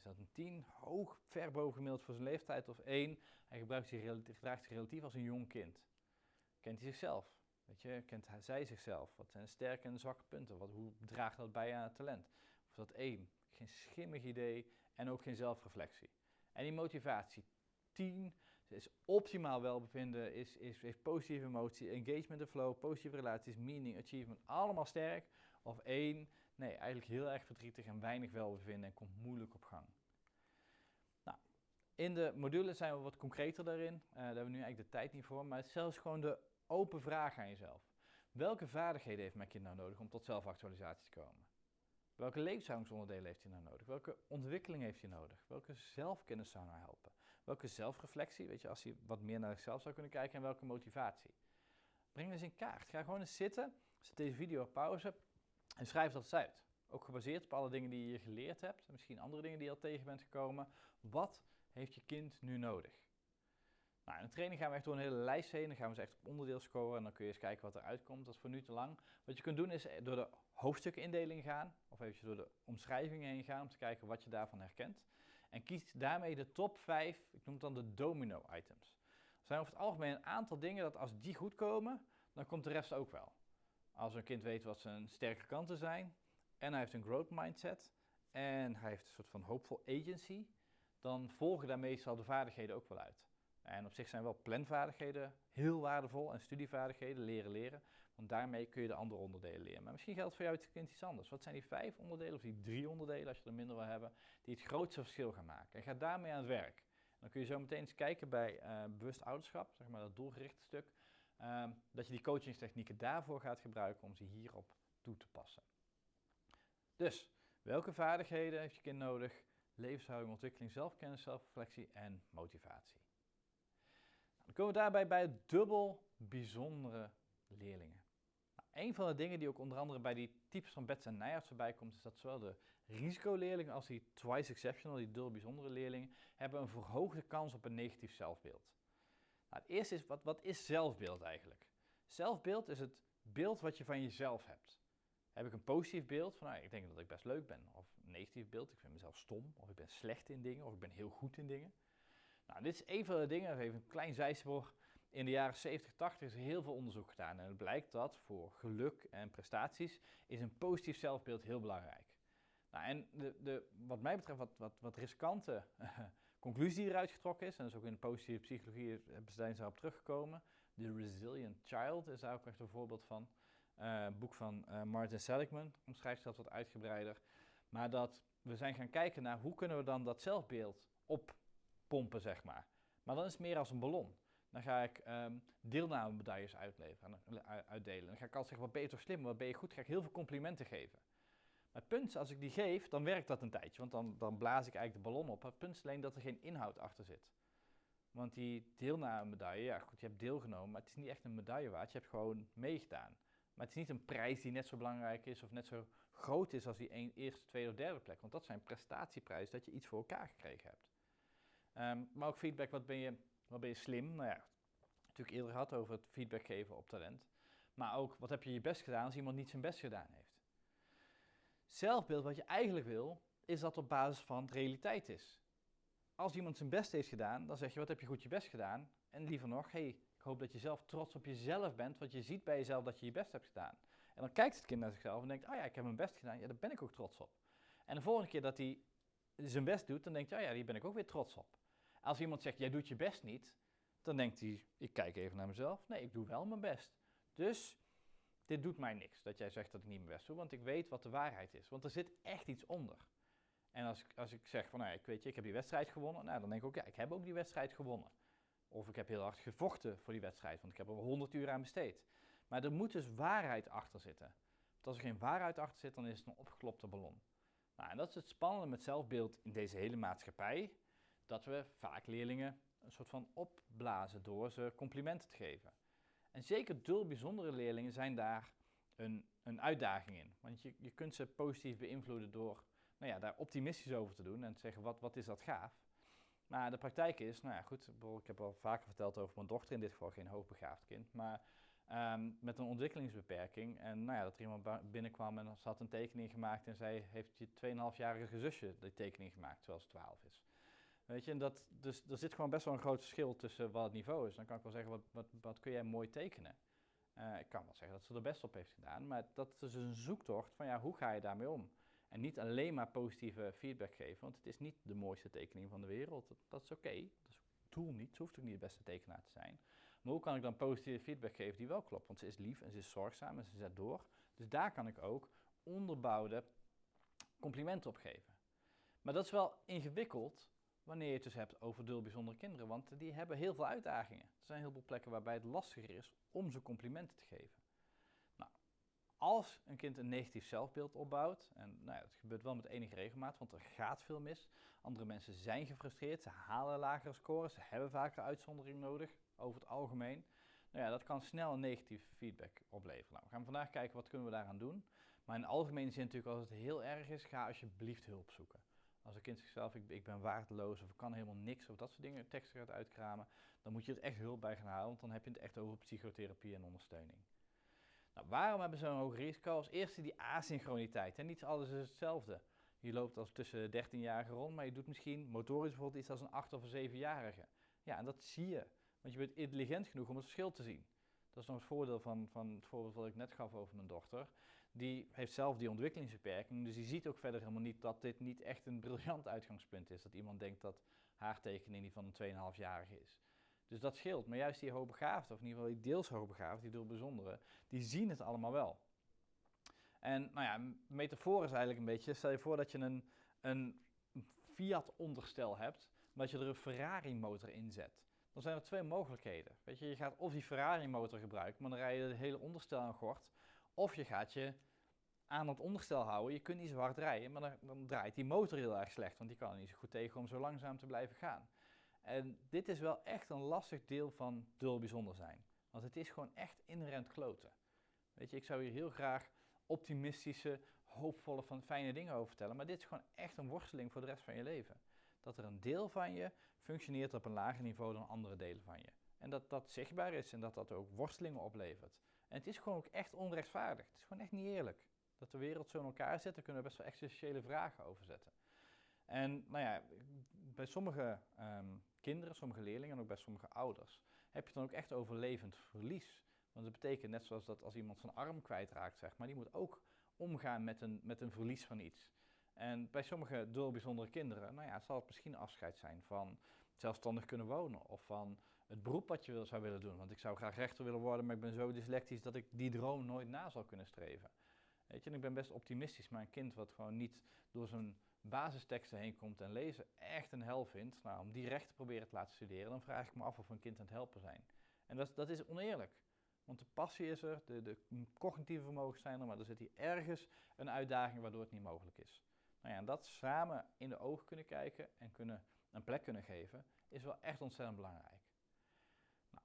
Is dat een 10, hoog, ver boven gemiddeld voor zijn leeftijd, of 1, hij gebruikt zich, gedraagt zich relatief als een jong kind? Kent hij zichzelf? Weet je, kent hij, zij zichzelf? Wat zijn sterke en zwakke punten? Wat, hoe draagt dat bij aan het talent? Of dat 1, geen schimmig idee en ook geen zelfreflectie. En die motivatie, 10, is optimaal welbevinden, is, is, heeft positieve emotie, engagement en flow, positieve relaties, meaning, achievement, allemaal sterk. Of 1, nee, eigenlijk heel erg verdrietig en weinig welbevinden en komt moeilijk op gang. Nou, in de module zijn we wat concreter daarin, uh, daar hebben we nu eigenlijk de tijd niet voor, maar zelfs gewoon de open vraag aan jezelf. Welke vaardigheden heeft mijn kind nou nodig om tot zelfactualisatie te komen? Welke levenshoudensonderdelen heeft hij nou nodig? Welke ontwikkeling heeft hij nodig? Welke zelfkennis zou nou helpen? Welke zelfreflectie, weet je, als hij wat meer naar zichzelf zou kunnen kijken en welke motivatie? Breng eens in kaart. Ga gewoon eens zitten, zet deze video op pauze en schrijf dat eens uit. Ook gebaseerd op alle dingen die je geleerd hebt, en misschien andere dingen die je al tegen bent gekomen. Wat heeft je kind nu nodig? Nou, in de training gaan we echt door een hele lijst heen. Dan gaan we ze echt op onderdeel scoren en dan kun je eens kijken wat er uitkomt. Dat is voor nu te lang. Wat je kunt doen is door de hoofdstukindeling gaan, of even door de omschrijving heen gaan om te kijken wat je daarvan herkent. En kies daarmee de top 5, ik noem het dan de domino items. Er zijn over het algemeen een aantal dingen dat als die goed komen, dan komt de rest ook wel. Als een kind weet wat zijn sterke kanten zijn en hij heeft een growth mindset en hij heeft een soort van hopeful agency, dan volgen daar meestal de vaardigheden ook wel uit. En op zich zijn wel planvaardigheden heel waardevol en studievaardigheden, leren leren. Want daarmee kun je de andere onderdelen leren. Maar misschien geldt voor jou het kind iets anders. Wat zijn die vijf onderdelen of die drie onderdelen, als je er minder wil hebben, die het grootste verschil gaan maken? En ga daarmee aan het werk. Dan kun je zo meteen eens kijken bij uh, bewust ouderschap, zeg maar dat doelgerichte stuk. Um, dat je die coachingstechnieken daarvoor gaat gebruiken om ze hierop toe te passen. Dus, welke vaardigheden heeft je kind nodig? Levenshouding, ontwikkeling, zelfkennis, zelfreflectie en motivatie. Nou, dan komen we daarbij bij dubbel bijzondere leerlingen. Nou, een van de dingen die ook onder andere bij die types van Bets en Nijhardt voorbij komt, is dat zowel de risicoleerlingen als die twice exceptional, die dubbel bijzondere leerlingen, hebben een verhoogde kans op een negatief zelfbeeld. Nou, het eerste is, wat, wat is zelfbeeld eigenlijk? Zelfbeeld is het beeld wat je van jezelf hebt. Heb ik een positief beeld van, nou, ik denk dat ik best leuk ben, of een negatief beeld, ik vind mezelf stom, of ik ben slecht in dingen, of ik ben heel goed in dingen. Nou, dit is een van de dingen, even een klein zijspoor. In de jaren 70, 80 is er heel veel onderzoek gedaan en het blijkt dat voor geluk en prestaties is een positief zelfbeeld heel belangrijk. Nou, en de, de, wat mij betreft wat, wat, wat conclusie die eruit getrokken is, en dat is ook in de positieve psychologie zijn ze daarop teruggekomen. The Resilient Child is daar ook echt een voorbeeld van. Uh, boek van uh, Martin Seligman omschrijft dat wat uitgebreider. Maar dat we zijn gaan kijken naar hoe kunnen we dan dat zelfbeeld oppompen, zeg maar. Maar dan is het meer als een ballon. Dan ga ik um, deelnamemedailles uitdelen. Dan ga ik altijd zeggen, wat ben je toch slim, wat ben je goed, ga ik heel veel complimenten geven. Maar het punt als ik die geef, dan werkt dat een tijdje, want dan, dan blaas ik eigenlijk de ballon op. Het punt is alleen dat er geen inhoud achter zit. Want die deelnamemedaille, ja goed, je hebt deelgenomen, maar het is niet echt een medaille waard, je hebt gewoon meegedaan. Maar het is niet een prijs die net zo belangrijk is of net zo groot is als die eerste, tweede of derde plek. Want dat zijn prestatieprijzen, dat je iets voor elkaar gekregen hebt. Um, maar ook feedback, wat ben je wat ben je slim? Nou ja, natuurlijk eerder gehad over het feedback geven op talent. Maar ook, wat heb je je best gedaan als iemand niet zijn best gedaan heeft? Zelfbeeld, wat je eigenlijk wil, is dat op basis van realiteit is. als iemand zijn best heeft gedaan, dan zeg je, wat heb je goed je best gedaan? En liever nog, hey, ik hoop dat je zelf trots op jezelf bent, want je ziet bij jezelf dat je je best hebt gedaan. En dan kijkt het kind naar zichzelf en denkt, oh ja, ik heb mijn best gedaan, ja, daar ben ik ook trots op. En de volgende keer dat hij zijn best doet, dan denkt hij, oh ja, hier ben ik ook weer trots op. Als iemand zegt, jij doet je best niet, dan denkt hij, ik kijk even naar mezelf. Nee, ik doe wel mijn best. Dus dit doet mij niks dat jij zegt dat ik niet mijn best doe, want ik weet wat de waarheid is. Want er zit echt iets onder. En als, als ik zeg van, nou, ik weet je, ik heb die wedstrijd gewonnen, nou, dan denk ik ook, ja, ik heb ook die wedstrijd gewonnen. Of ik heb heel hard gevochten voor die wedstrijd, want ik heb er 100 uur aan besteed. Maar er moet dus waarheid achter zitten. Want als er geen waarheid achter zit, dan is het een opgeklopte ballon. Nou, en dat is het spannende met zelfbeeld in deze hele maatschappij, dat we vaak leerlingen een soort van opblazen door ze complimenten te geven. En zeker dul bijzondere leerlingen zijn daar een, een uitdaging in. Want je, je kunt ze positief beïnvloeden door nou ja, daar optimistisch over te doen en te zeggen, wat, wat is dat gaaf. Maar de praktijk is, nou ja goed, ik heb al vaker verteld over mijn dochter, in dit geval geen hoogbegaafd kind, maar um, met een ontwikkelingsbeperking. En nou ja, dat er iemand binnenkwam en ze had een tekening gemaakt en zij heeft je 2,5-jarige zusje die tekening gemaakt, terwijl ze 12 is. Weet je, en dat, dus er zit gewoon best wel een groot verschil tussen wat het niveau is. Dan kan ik wel zeggen, wat, wat, wat kun jij mooi tekenen? Uh, ik kan wel zeggen dat ze er best op heeft gedaan, maar dat is dus een zoektocht van ja, hoe ga je daarmee om? En niet alleen maar positieve feedback geven, want het is niet de mooiste tekening van de wereld. Dat, is oké, okay. dat is doel niet, ze hoeft ook niet de beste tekenaar te zijn. Maar hoe kan ik dan positieve feedback geven die wel klopt? Want ze is lief en ze is zorgzaam en ze zet door. Dus daar kan ik ook onderbouwde complimenten op geven. Maar dat is wel ingewikkeld wanneer je het dus hebt over dul bijzondere kinderen, want die hebben heel veel uitdagingen. Er zijn heel veel plekken waarbij het lastiger is om ze complimenten te geven. Nou, als een kind een negatief zelfbeeld opbouwt, en nou ja, dat gebeurt wel met enige regelmaat, want er gaat veel mis. Andere mensen zijn gefrustreerd, ze halen lagere scores, ze hebben vaker uitzondering nodig, over het algemeen. Nou ja, dat kan snel een negatieve feedback opleveren. Nou, we gaan vandaag kijken wat kunnen we daaraan doen. Maar in algemene zin natuurlijk als het heel erg is, ga alsjeblieft hulp zoeken. Als een kind zichzelf, ik, ik ben waardeloos of ik kan helemaal niks of dat soort dingen, teksten gaat uitkramen, dan moet je er echt hulp bij gaan halen, want dan heb je het echt over psychotherapie en ondersteuning. Nou, waarom hebben ze een hoog risico? Als eerste die asynchroniteit. En niet alles is hetzelfde. Je loopt als tussen 13-jarigen rond, maar je doet misschien motorisch bijvoorbeeld iets als een 8- of een 7-jarige. Ja, en dat zie je. Want je bent intelligent genoeg om het verschil te zien. Dat is nog het voordeel van, van het voorbeeld wat ik net gaf over mijn dochter. Die heeft zelf die ontwikkelingsbeperking, dus die ziet ook verder helemaal niet dat dit niet echt een briljant uitgangspunt is. Dat iemand denkt dat haar tekening die van een 2,5-jarige is. Dus dat scheelt. Maar juist die hoogbegaafden, of in ieder geval die deels hoogbegaafden, die door bijzondere, die zien het allemaal wel. En nou ja, metafoor is eigenlijk een beetje, stel je voor dat je een, een Fiat-onderstel hebt, maar dat je er een Ferrari-motor in zet dan zijn er twee mogelijkheden. Weet je, je gaat of die Ferrari-motor gebruiken, maar dan rij je het hele onderstel aan gort. Of je gaat je aan het onderstel houden. Je kunt niet zo hard rijden, maar dan, dan, draait die motor heel erg slecht, want die kan er niet zo goed tegen om zo langzaam te blijven gaan. En dit is wel echt een lastig deel van dul bijzonder zijn. Want het is gewoon echt inherent kloten. Weet je, ik zou hier heel graag optimistische, hoopvolle, van fijne dingen over vertellen, maar dit is gewoon echt een worsteling voor de rest van je leven. Dat er een deel van je functioneert op een lager niveau dan andere delen van je. En dat dat zichtbaar is en dat dat ook worstelingen oplevert. En het is gewoon ook echt onrechtvaardig. Het is gewoon echt niet eerlijk. Dat de wereld zo in elkaar zit, daar kunnen we best wel existentiële vragen over zetten. En nou ja, bij sommige ehm, kinderen, sommige leerlingen en ook bij sommige ouders heb je dan ook echt over levend verlies. Want dat betekent net zoals dat als iemand zijn arm kwijtraakt, zeg maar, die moet ook omgaan met een, met een verlies van iets. En bij sommige door bijzondere kinderen, nou ja, zal het misschien afscheid zijn van zelfstandig kunnen wonen of van het beroep wat je wil, zou willen doen. Want ik zou graag rechter willen worden, maar ik ben zo dyslectisch dat ik die droom nooit na zal kunnen streven. Weet je, en ik ben best optimistisch, maar een kind wat gewoon niet door zijn basisteksten heen komt en lezen echt een hel vindt, nou, om die recht te proberen te laten studeren, dan vraag ik me af of we een kind aan het helpen zijn. En dat, dat is oneerlijk. Want de passie is er, de, de cognitieve vermogens zijn er, maar er zit hier ergens een uitdaging waardoor het niet mogelijk is. Nou ja, en dat samen in de ogen kunnen kijken en kunnen, een plek kunnen geven, is wel echt ontzettend belangrijk.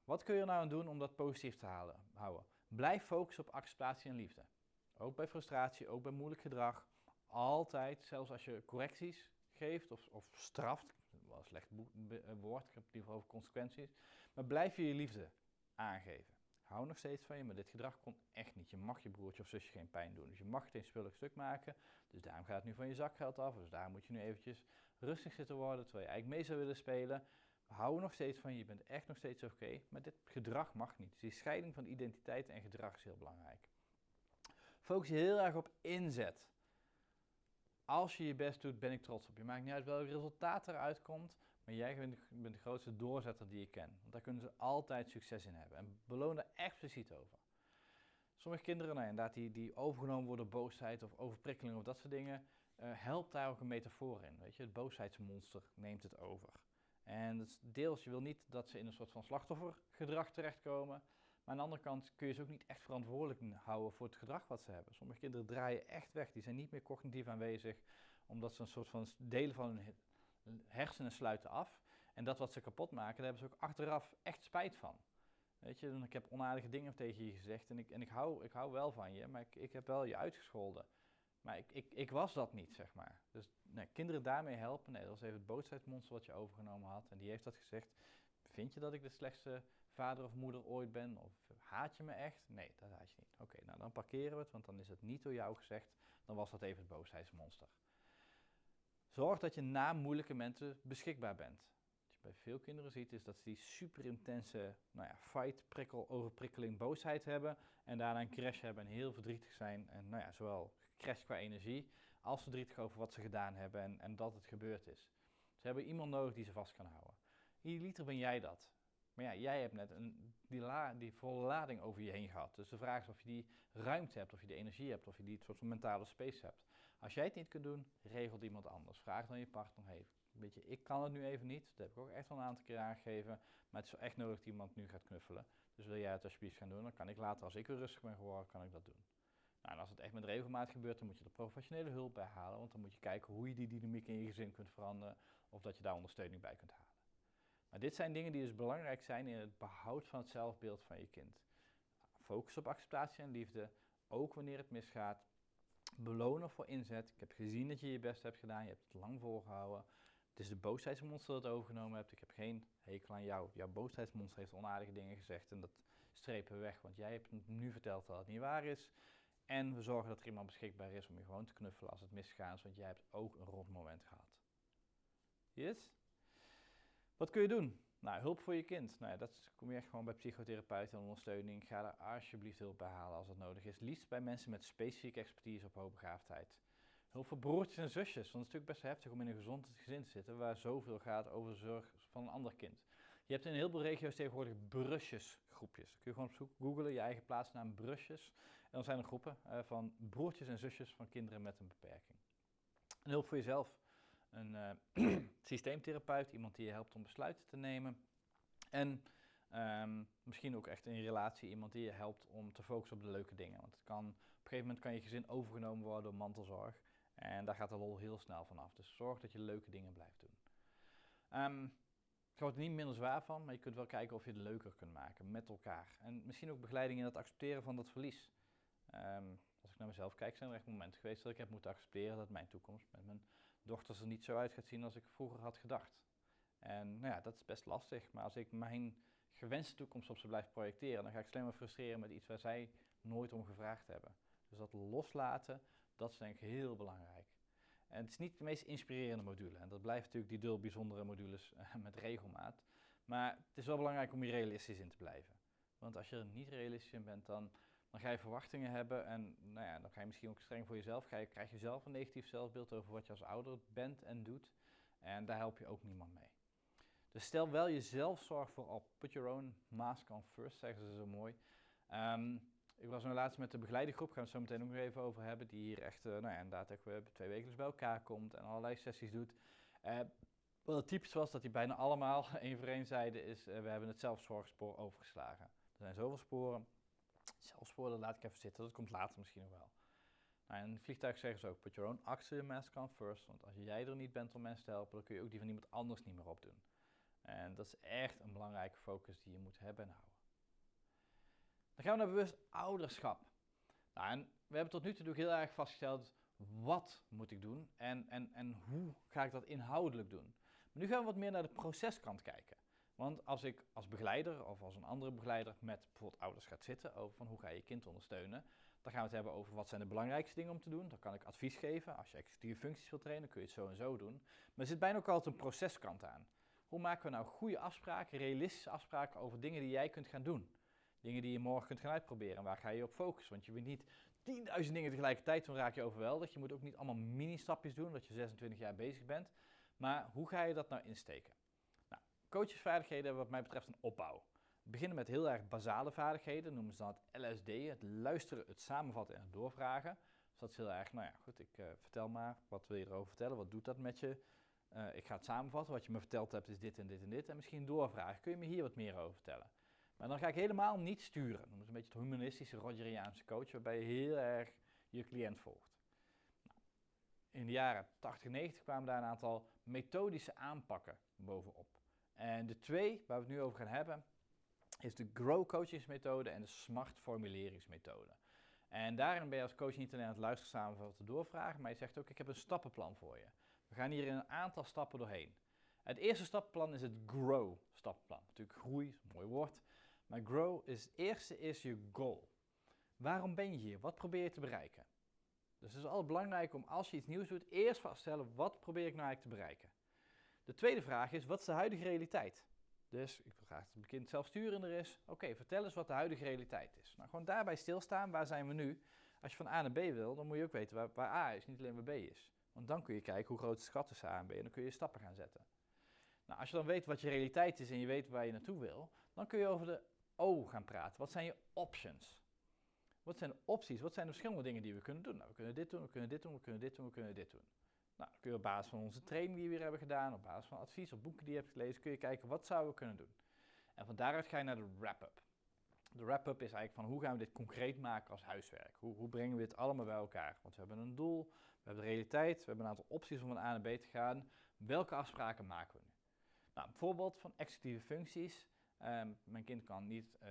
Wat kun je nou aan doen om dat positief te halen, houden? Blijf focussen op acceptatie en liefde. Ook bij frustratie, ook bij moeilijk gedrag. Altijd, zelfs als je correcties geeft of, of straft, wel een slecht woord, ik heb het liever over consequenties, maar blijf je je liefde aangeven. hou nog steeds van je, maar dit gedrag kon echt niet. Je mag je broertje of zusje geen pijn doen. Dus je mag geen spullig stuk maken. Dus daarom gaat het nu van je zakgeld af. Dus daar moet je nu eventjes rustig zitten worden, terwijl je eigenlijk mee zou willen spelen. Houden nog steeds van je, je bent echt nog steeds oké, maar dit gedrag mag niet. Dus die scheiding van identiteit en gedrag is heel belangrijk. Focus je heel erg op inzet. Als je je best doet, ben ik trots op je. Maakt niet uit welk resultaat eruit komt, maar jij bent de, grootste doorzetter die je ken. Want daar kunnen ze altijd succes in hebben. En beloon daar expliciet over. Sommige kinderen, nou inderdaad, die, die overgenomen worden door boosheid of overprikkeling of dat soort dingen, uh, helpt daar ook een metafoor in. Weet je? Het boosheidsmonster neemt het over. En deels, je wil niet dat ze in een soort van slachtoffergedrag terechtkomen. Maar aan de andere kant kun je ze ook niet echt verantwoordelijk houden voor het gedrag wat ze hebben. Sommige kinderen draaien echt weg. Die zijn niet meer cognitief aanwezig, omdat ze een soort van delen van hun hersenen sluiten af. En dat wat ze kapot maken, daar hebben ze ook achteraf echt spijt van. Weet je, ik heb onaardige dingen tegen je gezegd en ik, en ik, hou, ik hou wel van je, maar ik, ik heb wel je uitgescholden. Maar ik, ik, ik was dat niet, zeg maar. Dus nee, kinderen daarmee helpen. Nee, dat was even het boosheidsmonster wat je overgenomen had. En die heeft dat gezegd. Vind je dat ik de slechtste vader of moeder ooit ben? Of haat je me echt? Nee, dat haat je niet. Oké, nou dan parkeren we het, want dan is het niet door jou gezegd. Dan was dat even het boosheidsmonster. Zorg dat je na moeilijke momenten beschikbaar bent. Wat je bij veel kinderen ziet, is dat ze die super intense nou ja, fight, prikkel, overprikkeling, boosheid hebben. En daarna een crash hebben en heel verdrietig zijn. En nou ja, zowel crash qua energie, als verdrietig over wat ze gedaan hebben en, en dat het gebeurd is. Ze hebben iemand nodig die ze vast kan houden. Idealiter ben jij dat. Maar ja, jij hebt net een, die, die volle lading over je heen gehad. Dus de vraag is of je die ruimte hebt, of je die energie hebt, of je die soort van mentale space hebt. Als jij het niet kunt doen, regelt iemand anders. Vraag dan je partner, weet je, ik kan het nu even niet. Dat heb ik ook echt al een aantal keer aangegeven. Maar het is wel echt nodig dat iemand nu gaat knuffelen. Dus wil jij het alsjeblieft gaan doen, dan kan ik later, als ik weer rustig ben geworden, kan ik dat doen. Nou, en als het echt met regelmaat gebeurt, dan moet je er professionele hulp bij halen. Want dan moet je kijken hoe je die dynamiek in je gezin kunt veranderen. Of dat je daar ondersteuning bij kunt halen. Maar dit zijn dingen die dus belangrijk zijn in het behoud van het zelfbeeld van je kind. Focus op acceptatie en liefde, ook wanneer het misgaat. Belonen voor inzet. Ik heb gezien dat je je best hebt gedaan, je hebt het lang volgehouden. Het is de boosheidsmonster dat het overgenomen hebt. Ik heb geen hekel aan jou. Jouw boosheidsmonster heeft onaardige dingen gezegd en dat strepen we weg, want jij hebt nu verteld dat het niet waar is. En we zorgen dat er iemand beschikbaar is om je gewoon te knuffelen als het misgaat, want jij hebt ook een rot moment gehad. Yes? Wat kun je doen? Nou, hulp voor je kind. Nou ja, dat kom je echt gewoon bij psychotherapeuten en ondersteuning. Ga daar alsjeblieft hulp bij halen als dat nodig is. Liefst bij mensen met specifieke expertise op hoogbegaafdheid. Hulp voor broertjes en zusjes, want het is natuurlijk best heftig om in een gezond gezin te zitten waar zoveel gaat over de zorg van een ander kind. Je hebt in heel veel regio's tegenwoordig brusjesgroepjes. Kun je gewoon op zoek googlen, je eigen plaatsnaam brusjes. En dan zijn er groepen uh, van broertjes en zusjes van kinderen met een beperking. En hulp voor jezelf. Een uh, systeemtherapeut, iemand die je helpt om besluiten te nemen. En um, misschien ook echt in relatie iemand die je helpt om te focussen op de leuke dingen. Want het kan, op een gegeven moment kan je gezin overgenomen worden door mantelzorg. En daar gaat de lol heel snel vanaf. Dus zorg dat je leuke dingen blijft doen. Um, het wordt er niet minder zwaar van, maar je kunt wel kijken of je het leuker kunt maken met elkaar. En misschien ook begeleiding in het accepteren van dat verlies. Um, als ik naar mezelf kijk, zijn er echt momenten geweest dat ik heb moeten accepteren dat mijn toekomst met mijn dochters er niet zo uit gaat zien als ik vroeger had gedacht. En nou ja, dat is best lastig, maar als ik mijn gewenste toekomst op ze blijf projecteren, dan ga ik alleen maar frustreren met iets waar zij nooit om gevraagd hebben. Dus dat loslaten, dat is denk ik heel belangrijk. En het is niet de meest inspirerende module. En dat blijft natuurlijk die dul bijzondere modules uh, met regelmaat. Maar het is wel belangrijk om hier realistisch in te blijven. Want als je er niet realistisch in bent, dan, dan ga je verwachtingen hebben. En nou ja, dan ga je misschien ook streng voor jezelf. Ga je, krijg je zelf een negatief zelfbeeld over wat je als ouder bent en doet. En daar help je ook niemand mee. Dus stel wel jezelf zorg voorop. Put your own mask on first, zeggen ze zo mooi. Um, ik was nu laatst met de begeleidingsgroep, gaan we het zo meteen ook nog even over hebben, die hier echt, uh, nou ja, inderdaad weer twee wekelijks bij elkaar komt en allerlei sessies doet. Uh, wat het typisch was, dat die bijna allemaal één voor één zeiden, is uh, we hebben het zelfzorgspoor overgeslagen. Er zijn zoveel sporen. Zelfsporen, dat laat ik even zitten, dat komt later misschien nog wel. Nou, in het vliegtuig zeggen ze ook, put your own oxygen mask on first, want als jij er niet bent om mensen te helpen, dan kun je ook die van iemand anders niet meer opdoen. En dat is echt een belangrijke focus die je moet hebben en houden. Dan gaan we naar bewust ouderschap. Nou, en we hebben tot nu toe heel erg vastgesteld, wat moet ik doen en, en, en hoe ga ik dat inhoudelijk doen. Maar nu gaan we wat meer naar de proceskant kijken. Want als ik als begeleider of als een andere begeleider met bijvoorbeeld ouders gaat zitten over van hoe ga je je kind ondersteunen, dan gaan we het hebben over wat zijn de belangrijkste dingen om te doen. Dan kan ik advies geven. Als je executieve functies wilt trainen, kun je het zo en zo doen. Maar er zit bijna ook altijd een proceskant aan. Hoe maken we nou goede afspraken, realistische afspraken over dingen die jij kunt gaan doen? Dingen die je morgen kunt gaan uitproberen. Waar ga je op focussen? Want je weet niet 10.000 dingen tegelijkertijd, dan raak je overweldigd. Je moet ook niet allemaal mini-stapjes doen, dat je 26 jaar bezig bent. Maar hoe ga je dat nou insteken? Nou, coachesvaardigheden hebben wat mij betreft een opbouw. We beginnen met heel erg basale vaardigheden, noemen ze dan het LSD, het luisteren, het samenvatten en het doorvragen. Dus dat is heel erg, nou ja, goed, ik uh, vertel maar, wat wil je erover vertellen, wat doet dat met je? Uh, ik ga het samenvatten, wat je me verteld hebt is dit en dit en dit. En misschien doorvragen, kun je me hier wat meer over vertellen? Maar dan ga ik helemaal niet sturen. Dat is een beetje het humanistische Rogeriaanse coach, waarbij je heel erg je cliënt volgt. Nou, in de jaren 80 en 90 kwamen daar een aantal methodische aanpakken bovenop. En de twee waar we het nu over gaan hebben, is de Grow coachingsmethode en de Smart formuleringsmethode. En daarin ben je als coach niet alleen aan het luisteren samenvatten doorvragen, maar je zegt ook ik heb een stappenplan voor je. We gaan hier in een aantal stappen doorheen. Het eerste stappenplan is het Grow stappenplan. Natuurlijk groei, mooi woord. Maar grow is het eerste is je goal. Waarom ben je hier? Wat probeer je te bereiken? Dus het is altijd belangrijk om als je iets nieuws doet, eerst vaststellen wat probeer ik nou eigenlijk te bereiken. De tweede vraag is, wat is de huidige realiteit? Dus ik wil graag dat het kind zelfsturender is. Oké, vertel eens wat de huidige realiteit is. Nou, gewoon daarbij stilstaan, waar zijn we nu? Als je van A naar B wil, dan moet je ook weten waar, waar A is, niet alleen waar B is. Want dan kun je kijken hoe groot de schat tussen A en B en dan kun je stappen gaan zetten. Nou, als je dan weet wat je realiteit is en je weet waar je naartoe wil, dan kun je over de O gaan praten. Wat zijn je options? Wat zijn de opties? Wat zijn de verschillende dingen die we kunnen doen? Nou, we kunnen dit doen, we kunnen dit doen, we kunnen dit doen, we kunnen dit doen. Nou, kun je op basis van onze training die we weer hebben gedaan, op basis van advies of boeken die je hebt gelezen, kun je kijken wat zouden we kunnen doen. En van daaruit ga je naar de wrap-up. De wrap-up is eigenlijk van hoe gaan we dit concreet maken als huiswerk? Hoe, hoe brengen we dit allemaal bij elkaar? Want we hebben een doel, we hebben de realiteit, we hebben een aantal opties om van A naar B te gaan. Welke afspraken maken we nu? Nou, bijvoorbeeld van executieve functies Ehm, mijn kind kan niet uh,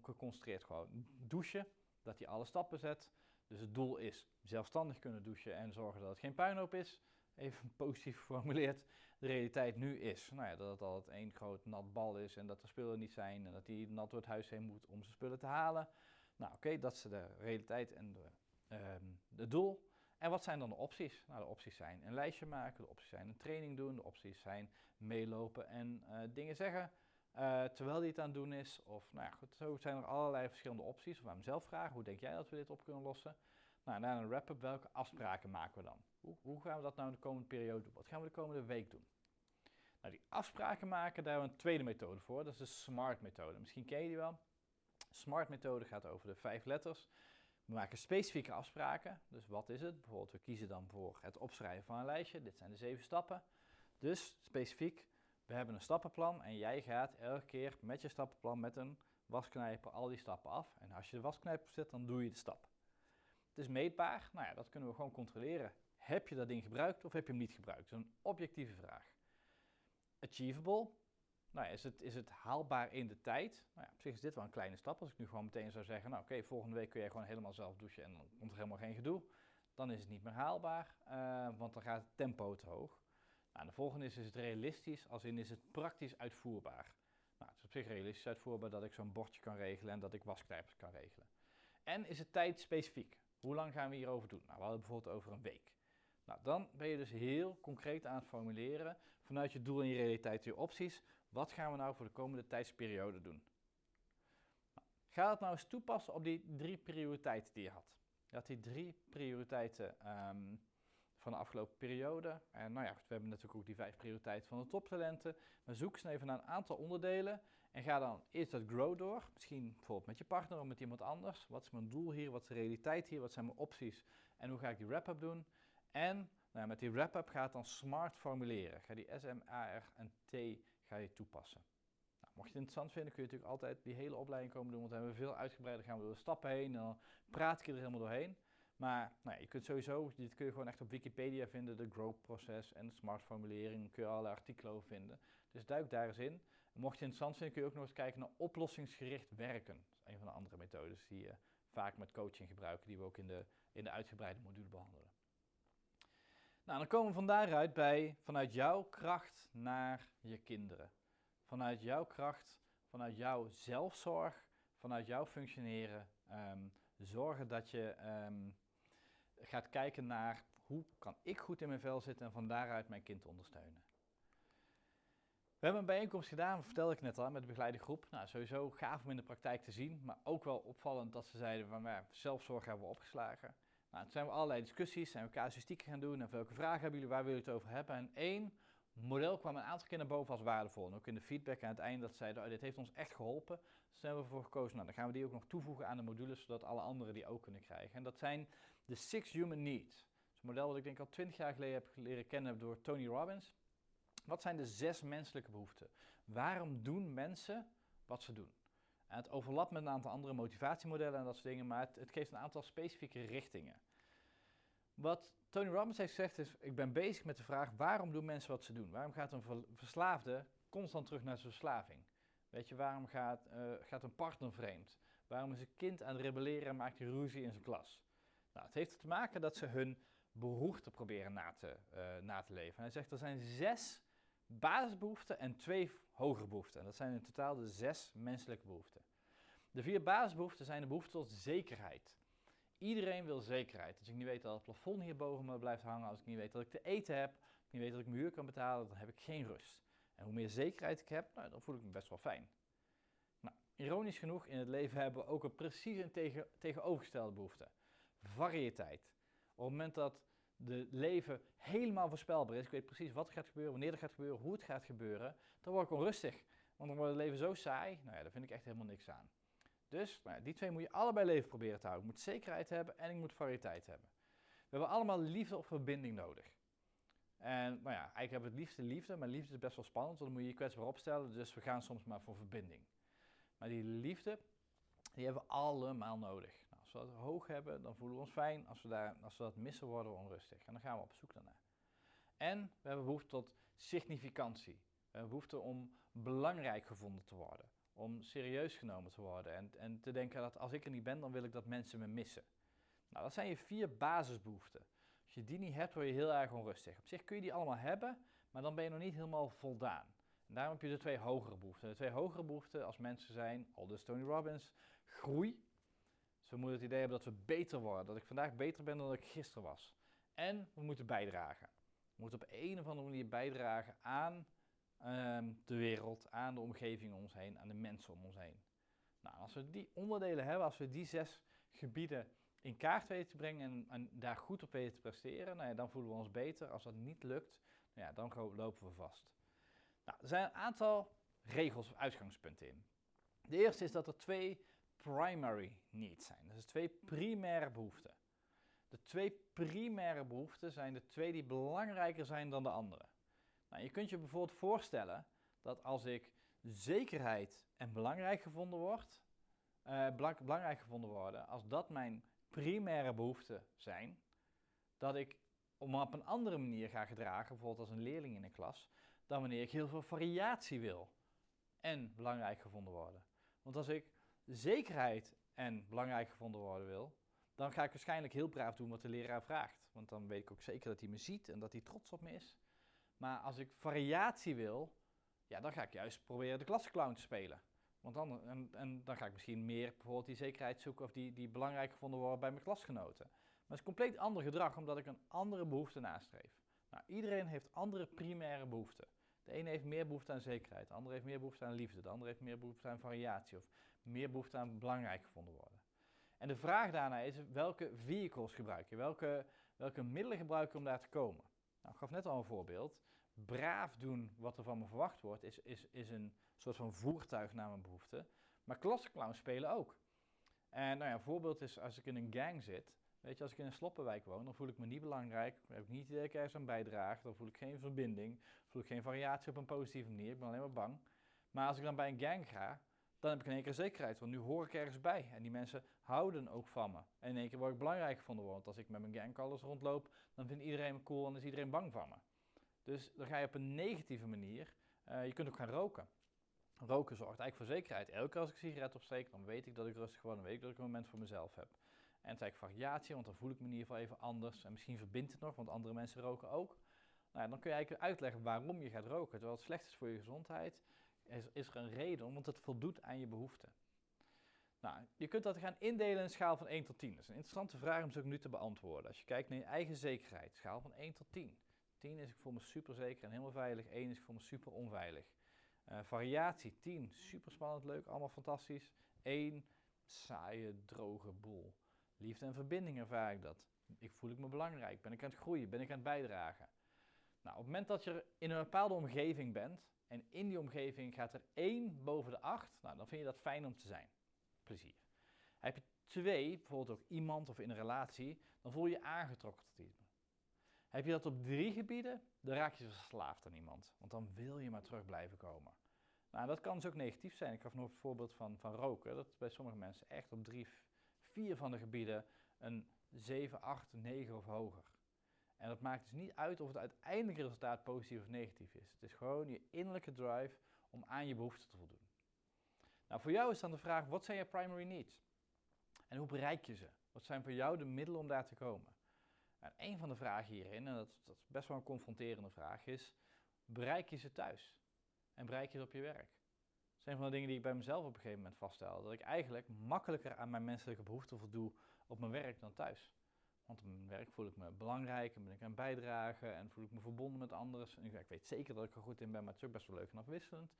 geconcentreerd gewoon douchen, dat hij alle stappen zet. Dus het doel is zelfstandig kunnen douchen en zorgen dat het geen puinhoop is. Even positief geformuleerd. De realiteit nu is nou ja, dat het altijd één groot nat bal is en dat er spullen niet zijn en dat hij nat door het huis heen moet om zijn spullen te halen. Nou oké, dat is de realiteit en de, um, de doel. En wat zijn dan de opties? Nou, de opties zijn een lijstje maken, de opties zijn een training doen, de opties zijn meelopen en uh, dingen zeggen. Uh, terwijl hij het aan het doen is. Of nou ja, goed, zo zijn er allerlei verschillende opties. Of aan hem zelf vragen, hoe denk jij dat we dit op kunnen lossen? Nou, na een wrap-up, welke afspraken maken we dan? Hoe, hoe, gaan we dat nou in de komende periode doen? Wat gaan we de komende week doen? Nou, die afspraken maken, daar hebben we een tweede methode voor. Dat is de SMART-methode. Misschien ken je die wel. SMART-methode gaat over de vijf letters. We maken specifieke afspraken. Dus wat is het? Bijvoorbeeld, we kiezen dan voor het opschrijven van een lijstje. Dit zijn de zeven stappen. Dus specifiek, we hebben een stappenplan en jij gaat elke keer met je stappenplan met een wasknijper al die stappen af. En als je de wasknijper zet, dan doe je de stap. Het is meetbaar, nou ja, dat kunnen we gewoon controleren. Heb je dat ding gebruikt of heb je hem niet gebruikt? Dat is een objectieve vraag. Achievable, nou ja, is, het, is het haalbaar in de tijd? Nou ja, op zich is dit wel een kleine stap. Als ik nu gewoon meteen zou zeggen, nou oké, volgende week kun je gewoon helemaal zelf douchen en dan komt er helemaal geen gedoe. Dan is het niet meer haalbaar, uh, want dan gaat het tempo te hoog. Nou, de volgende is, is het realistisch, als in is het praktisch uitvoerbaar. Nou, het is op zich realistisch uitvoerbaar dat ik zo'n bordje kan regelen en dat ik wasknijpers kan regelen. En is het tijdspecifiek? Hoe lang gaan we hierover doen? Nou, we hadden bijvoorbeeld over een week. Nou, dan ben je dus heel concreet aan het formuleren vanuit je doel en je realiteit, je opties. Wat gaan we nou voor de komende tijdsperiode doen? Nou, ga het nou eens toepassen op die drie prioriteiten die je had. Je had die drie prioriteiten um, van de afgelopen periode. En nou ja, we hebben natuurlijk ook die vijf prioriteiten van de toptalenten. Maar zoek eens even naar een aantal onderdelen en ga dan eerst dat grow door. Misschien bijvoorbeeld met je partner of met iemand anders. Wat is mijn doel hier? Wat is de realiteit hier? Wat zijn mijn opties? En hoe ga ik die wrap-up doen? En nou ja, met die wrap-up ga het dan smart formuleren. Ga die S, M, A, R en T ga je toepassen. Nou, mocht je het interessant vinden, kun je natuurlijk altijd die hele opleiding komen doen. Want we hebben veel uitgebreider, gaan we door de stappen heen. En dan praat ik er helemaal doorheen. Maar nou ja, je kunt sowieso, dit kun je gewoon echt op Wikipedia vinden, de grow-proces en de smart formulering, kun je alle artikelen over vinden. Dus duik daar eens in. Mocht je het interessant vinden, kun je ook nog eens kijken naar oplossingsgericht werken. Dat is een van de andere methodes die je vaak met coaching gebruiken, die we ook in de, in de uitgebreide module behandelen. Nou, dan komen we van daaruit bij vanuit jouw kracht naar je kinderen. vanuit jouw kracht, vanuit jouw zelfzorg, vanuit jouw functioneren, ehm, zorgen dat je ehm, gaat kijken naar hoe kan ik goed in mijn vel zitten en van daaruit mijn kind ondersteunen. We hebben een bijeenkomst gedaan, vertelde ik net al, met de begeleide groep. Nou, sowieso gaaf om in de praktijk te zien, maar ook wel opvallend dat ze zeiden van, ja, zelfzorg hebben we opgeslagen. Nou, toen zijn we allerlei discussies, zijn we casuïstiek gaan doen en welke vragen hebben jullie, waar willen jullie het over hebben? En één model kwam een aantal keer naar boven als waardevol. En ook in de feedback aan het einde dat zeiden, oh, dit heeft ons echt geholpen. Dus hebben we ervoor gekozen, nou, dan gaan we die ook nog toevoegen aan de modules, zodat alle anderen die ook kunnen krijgen. En dat zijn de Six Human Needs. Een model dat ik denk al twintig jaar geleden heb leren kennen door Tony Robbins. Wat zijn de zes menselijke behoeften? Waarom doen mensen wat ze doen? En het overlapt met een aantal andere motivatiemodellen en dat soort dingen, maar het geeft een aantal specifieke richtingen. Wat Tony Robbins heeft gezegd is, ik ben bezig met de vraag, waarom doen mensen wat ze doen? Waarom gaat een verslaafde constant terug naar zijn verslaving? Weet je, waarom gaat, uh, gaat een partner vreemd? Waarom is een kind aan het rebelleren en maakt hij ruzie in zijn klas? Nou, het heeft te maken dat ze hun behoeften proberen na te, uh, na te leven. hij zegt, er zijn zes basisbehoeften en twee hogere behoeften. En dat zijn in totaal de zes menselijke behoeften. De vier basisbehoeften zijn de behoefte tot zekerheid. Iedereen wil zekerheid. Als ik niet weet dat het plafond hier boven me blijft hangen, als ik niet weet dat ik te eten heb, ik niet weet dat ik mijn huur kan betalen, dan heb ik geen rust. En hoe meer zekerheid ik heb, nou, dan voel ik me best wel fijn. Nou, ironisch genoeg, in het leven hebben we ook een precies een tegen, tegenovergestelde behoefte. Variëteit. Op het moment dat de leven helemaal voorspelbaar is, ik weet precies wat er gaat gebeuren, wanneer er gaat gebeuren, hoe het gaat gebeuren, dan word ik onrustig. Want dan wordt het leven zo saai, nou ja, daar vind ik echt helemaal niks aan. Dus nou die twee moet je allebei leven proberen te houden. Ik moet zekerheid hebben en ik moet variëteit hebben. We hebben allemaal liefde of verbinding nodig. En nou ja, eigenlijk hebben we het liefste liefde, maar liefde is best wel spannend, want dan moet je je kwetsbaar opstellen, dus we gaan soms maar voor verbinding. Maar die liefde, die hebben we allemaal nodig. Nou, als we dat hoog hebben, dan voelen we ons fijn. Als we, daar, als we dat missen, worden we onrustig. En dan gaan we op zoek daarnaar. En we hebben behoefte tot significantie. We hebben behoefte om belangrijk gevonden te worden om serieus genomen te worden en, en te denken dat als ik er niet ben, dan wil ik dat mensen me missen. Nou, dat zijn je vier basisbehoeften. Als je die niet hebt, word je heel erg onrustig. Op zich kun je die allemaal hebben, maar dan ben je nog niet helemaal voldaan. Daarom heb je de twee hogere behoeften. De twee hogere behoeften als mensen zijn, aldus Tony Robbins, groei. Dus we moeten het idee hebben dat we beter worden, dat ik vandaag beter ben dan ik gisteren was. En we moeten bijdragen. We moeten op een of andere manier bijdragen aan Ehm, de wereld, aan de omgeving om ons heen, aan de mensen om ons heen. Nou, als we die onderdelen hebben, als we die zes gebieden in kaart weten te brengen en, en daar goed op weten te presteren, nou ja, dan voelen we ons beter. Als dat niet lukt, nou ja, dan lopen we vast. Nou, er zijn een aantal regels of uitgangspunten in. De eerste is dat er twee primary needs zijn. Dus twee primaire behoeften. De twee primaire behoeften zijn de twee die belangrijker zijn dan de andere. Nou, je kunt je bijvoorbeeld voorstellen dat als ik zekerheid en belangrijk gevonden word, uh, belangrijk gevonden worden, als dat mijn primaire behoeften zijn, dat ik om op een andere manier ga gedragen, bijvoorbeeld als een leerling in een klas, dan wanneer ik heel veel variatie wil en belangrijk gevonden worden. Want als ik zekerheid en belangrijk gevonden worden wil, dan ga ik waarschijnlijk heel braaf doen wat de leraar vraagt. Want dan weet ik ook zeker dat hij me ziet en dat hij trots op me is. Maar als ik variatie wil, ja, dan ga ik juist proberen de klasclown te spelen. Want dan, en, en dan ga ik misschien meer bijvoorbeeld die zekerheid zoeken of die, die belangrijk gevonden worden bij mijn klasgenoten. Maar het is compleet ander gedrag omdat ik een andere behoefte nastreef. Nou, iedereen heeft andere primaire behoeften. De ene heeft meer behoefte aan zekerheid, de andere heeft meer behoefte aan liefde, de andere heeft meer behoefte aan variatie of meer behoefte aan belangrijk gevonden worden. En de vraag daarna is welke vehicles gebruik je, welke, welke middelen gebruik je om daar te komen. Nou, ik gaf net al een voorbeeld braaf doen wat er van me verwacht wordt, is, is, is een soort van voertuig naar mijn behoefte. Maar klassenclown spelen ook. En nou ja, een voorbeeld is als ik in een gang zit. Weet je, als ik in een sloppenwijk woon, dan voel ik me niet belangrijk. Dan heb ik niet dat ik ergens aan bijdrage. Dan voel ik geen verbinding. Voel ik geen variatie op een positieve manier. Ik ben alleen maar bang. Maar als ik dan bij een gang ga, dan heb ik in één keer zekerheid. Want nu hoor ik ergens bij. En die mensen houden ook van me. En in één keer word ik belangrijk gevonden. Want als ik met mijn gangcolors rondloop, dan vindt iedereen me cool en is iedereen bang van me. Dus dan ga je op een negatieve manier, uh, je kunt ook gaan roken. Roken zorgt eigenlijk voor zekerheid. Elke keer als ik een sigaret opsteek, dan weet ik dat ik rustig word, dan weet ik dat ik een moment voor mezelf heb. En het is eigenlijk variatie, want dan voel ik me in ieder geval even anders. En misschien verbindt het nog, want andere mensen roken ook. Nou ja, dan kun je eigenlijk uitleggen waarom je gaat roken. Terwijl het slecht is voor je gezondheid, is, is er een reden want het voldoet aan je behoeften. Nou, je kunt dat gaan indelen in een schaal van 1 tot 10. Dat is een interessante vraag om zo nu te beantwoorden. Als je kijkt naar je eigen zekerheid, schaal van 1 tot 10. 10 is ik voel me super zeker en helemaal veilig. 1 is ik voel me super onveilig. Uh, variatie 10, super spannend, leuk, allemaal fantastisch. 1, saaie, droge boel. Liefde en verbinding ervaar ik dat. Ik voel ik me belangrijk, ben ik aan het groeien, ben ik aan het bijdragen. Nou, op het moment dat je in een bepaalde omgeving bent en in die omgeving gaat er 1 boven de 8, nou, dan vind je dat fijn om te zijn. Plezier. Heb je 2, bijvoorbeeld ook iemand of in een relatie, dan voel je je aangetrokken tot iemand. Heb je dat op drie gebieden, dan raak je verslaafd aan iemand. Want dan wil je maar terug blijven komen. Nou, dat kan dus ook negatief zijn. Ik gaf nog het voorbeeld van, van roken. Dat bij sommige mensen echt op drie, vier van de gebieden een 7, 8, 9 of hoger. En dat maakt dus niet uit of het uiteindelijke resultaat positief of negatief is. Het is gewoon je innerlijke drive om aan je behoeften te voldoen. Nou, voor jou is dan de vraag, wat zijn je primary needs? En hoe bereik je ze? Wat zijn voor jou de middelen om daar te komen? En een van de vragen hierin, en dat, dat, is best wel een confronterende vraag, is: bereik je ze thuis? En bereik je ze op je werk? Dat zijn van de dingen die ik bij mezelf op een gegeven moment vaststel. Dat ik eigenlijk makkelijker aan mijn menselijke behoeften voldoe op mijn werk dan thuis. Want op mijn werk voel ik me belangrijk en ben ik aan bijdragen en voel ik me verbonden met anderen. En ik weet zeker dat ik er goed in ben, maar het is ook best wel leuk en afwisselend.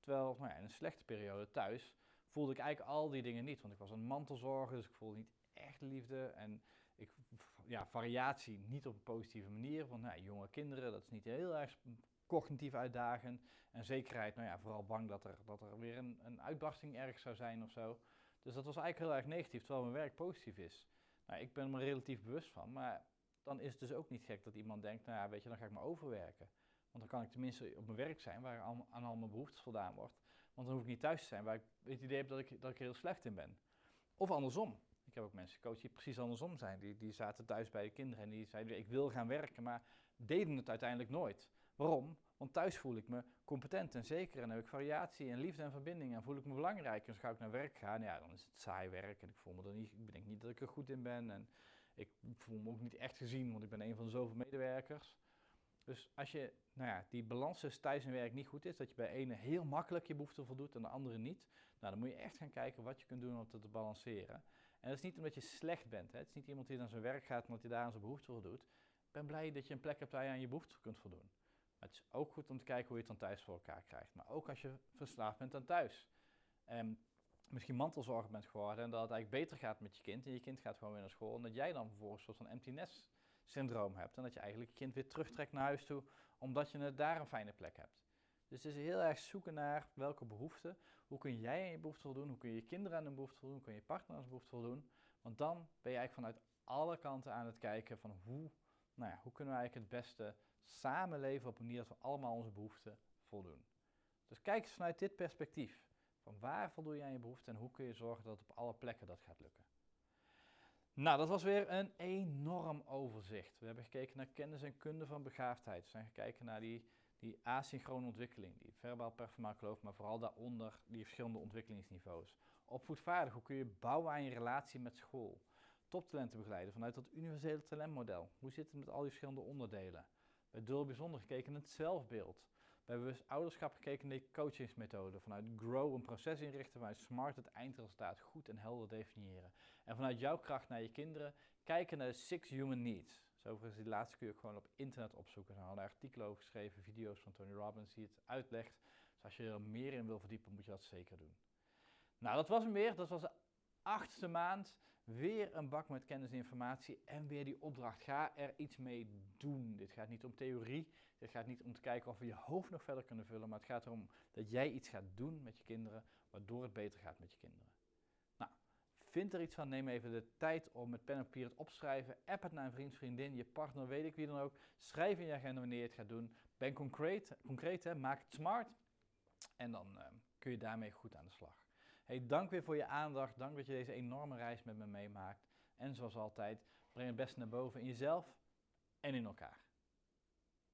Terwijl nou ja, in een slechte periode thuis voelde ik eigenlijk al die dingen niet. Want ik was een mantelzorger, dus ik voelde niet echt liefde. En ik, ja, variatie niet op een positieve manier. Want nou, jonge kinderen, dat is niet heel erg cognitief uitdagend. En zekerheid, nou ja, vooral bang dat er, dat er weer een, een uitbarsting ergens zou zijn of zo. Dus dat was eigenlijk heel erg negatief, terwijl mijn werk positief is. Nou, ik ben me relatief bewust van, maar dan is het dus ook niet gek dat iemand denkt, nou ja, weet je, dan ga ik me overwerken. Want dan kan ik tenminste op mijn werk zijn waar aan, al mijn behoeftes voldaan wordt. Want dan hoef ik niet thuis te zijn waar ik het idee heb dat ik, dat ik er heel slecht in ben. Of andersom. Ik heb ook mensen coach die precies andersom zijn. Die, die zaten thuis bij de kinderen en die zeiden, ik wil gaan werken, maar deden het uiteindelijk nooit. Waarom? Want thuis voel ik me competent en zeker en heb ik variatie en liefde en verbinding en voel ik me belangrijk. En als ga ik naar werk gaan, ja, dan is het saai werk en ik voel me er niet, ik denk niet dat ik er goed in ben en ik voel me ook niet echt gezien, want ik ben een van zoveel medewerkers. Dus als je, nou ja, die balans tussen thuis en werk niet goed is, dat je bij ene heel makkelijk je behoeften voldoet en de andere niet, nou, dan moet je echt gaan kijken wat je kunt doen om het te balanceren. En dat is niet omdat je slecht bent. Hè. Het is niet iemand die naar zijn werk gaat omdat hij daar aan zijn behoefte voldoet. Ik ben blij dat je een plek hebt waar je aan je behoefte kunt voldoen. Het is ook goed om te kijken hoe je het dan thuis voor elkaar krijgt. Maar ook als je verslaafd bent aan thuis. En misschien mantelzorger bent geworden en dat het eigenlijk beter gaat met je kind. En je kind gaat gewoon weer naar school. En dat jij dan vervolgens een soort van empty nest syndroom hebt. En dat je eigenlijk je kind weer terugtrekt naar huis toe, omdat je daar een fijne plek hebt. Dus het is heel erg zoeken naar welke behoeften. Hoe kun jij aan je behoefte voldoen? Hoe kun je je kinderen aan hun behoefte voldoen? Hoe kun je je partner aan zijn behoefte voldoen? Want dan ben je eigenlijk vanuit alle kanten aan het kijken van hoe, nou ja, hoe kunnen we eigenlijk het beste samenleven op een manier dat we allemaal onze behoeften voldoen. Dus kijk eens vanuit dit perspectief. Van waar voldoe je aan je behoeften en hoe kun je zorgen dat op alle plekken dat gaat lukken. Nou, dat was weer een enorm overzicht. We hebben gekeken naar kennis en kunde van begaafdheid. We zijn gekeken naar die die asynchrone ontwikkeling, die verbaal performaal geloof, maar vooral daaronder die verschillende ontwikkelingsniveaus. Opvoedvaardig, hoe kun je bouwen aan je relatie met school? Toptalenten begeleiden vanuit dat universele talentmodel. Hoe zit het met al die verschillende onderdelen? Bij Dul bijzonder gekeken naar het zelfbeeld. Bij bewust ouderschap gekeken naar de coachingsmethode. Vanuit Grow een proces inrichten, vanuit Smart het eindresultaat goed en helder definiëren. En vanuit jouw kracht naar je kinderen kijken naar de Six Human Needs. Overigens, die laatste kun je ook gewoon op internet opzoeken. Er hadden artikelen over geschreven, video's van Tony Robbins die het uitlegt. Dus als je er meer in wil verdiepen, moet je dat zeker doen. Nou, dat was hem weer. Dat was de achtste maand. Weer een bak met kennis en informatie en weer die opdracht. Ga er iets mee doen. Dit gaat niet om theorie. Dit gaat niet om te kijken of we je hoofd nog verder kunnen vullen. Maar het gaat erom dat jij iets gaat doen met je kinderen, waardoor het beter gaat met je kinderen. Vind er iets van, neem even de tijd om met pen en papier het opschrijven. App het naar een vriend, vriendin, je partner, weet ik wie dan ook. Schrijf in je agenda wanneer je het gaat doen. Ben concreet, concreet hè? maak het smart. En dan uh, kun je daarmee goed aan de slag. Hey, dank weer voor je aandacht. Dank dat je deze enorme reis met me meemaakt. En zoals altijd, breng het beste naar boven in jezelf en in elkaar.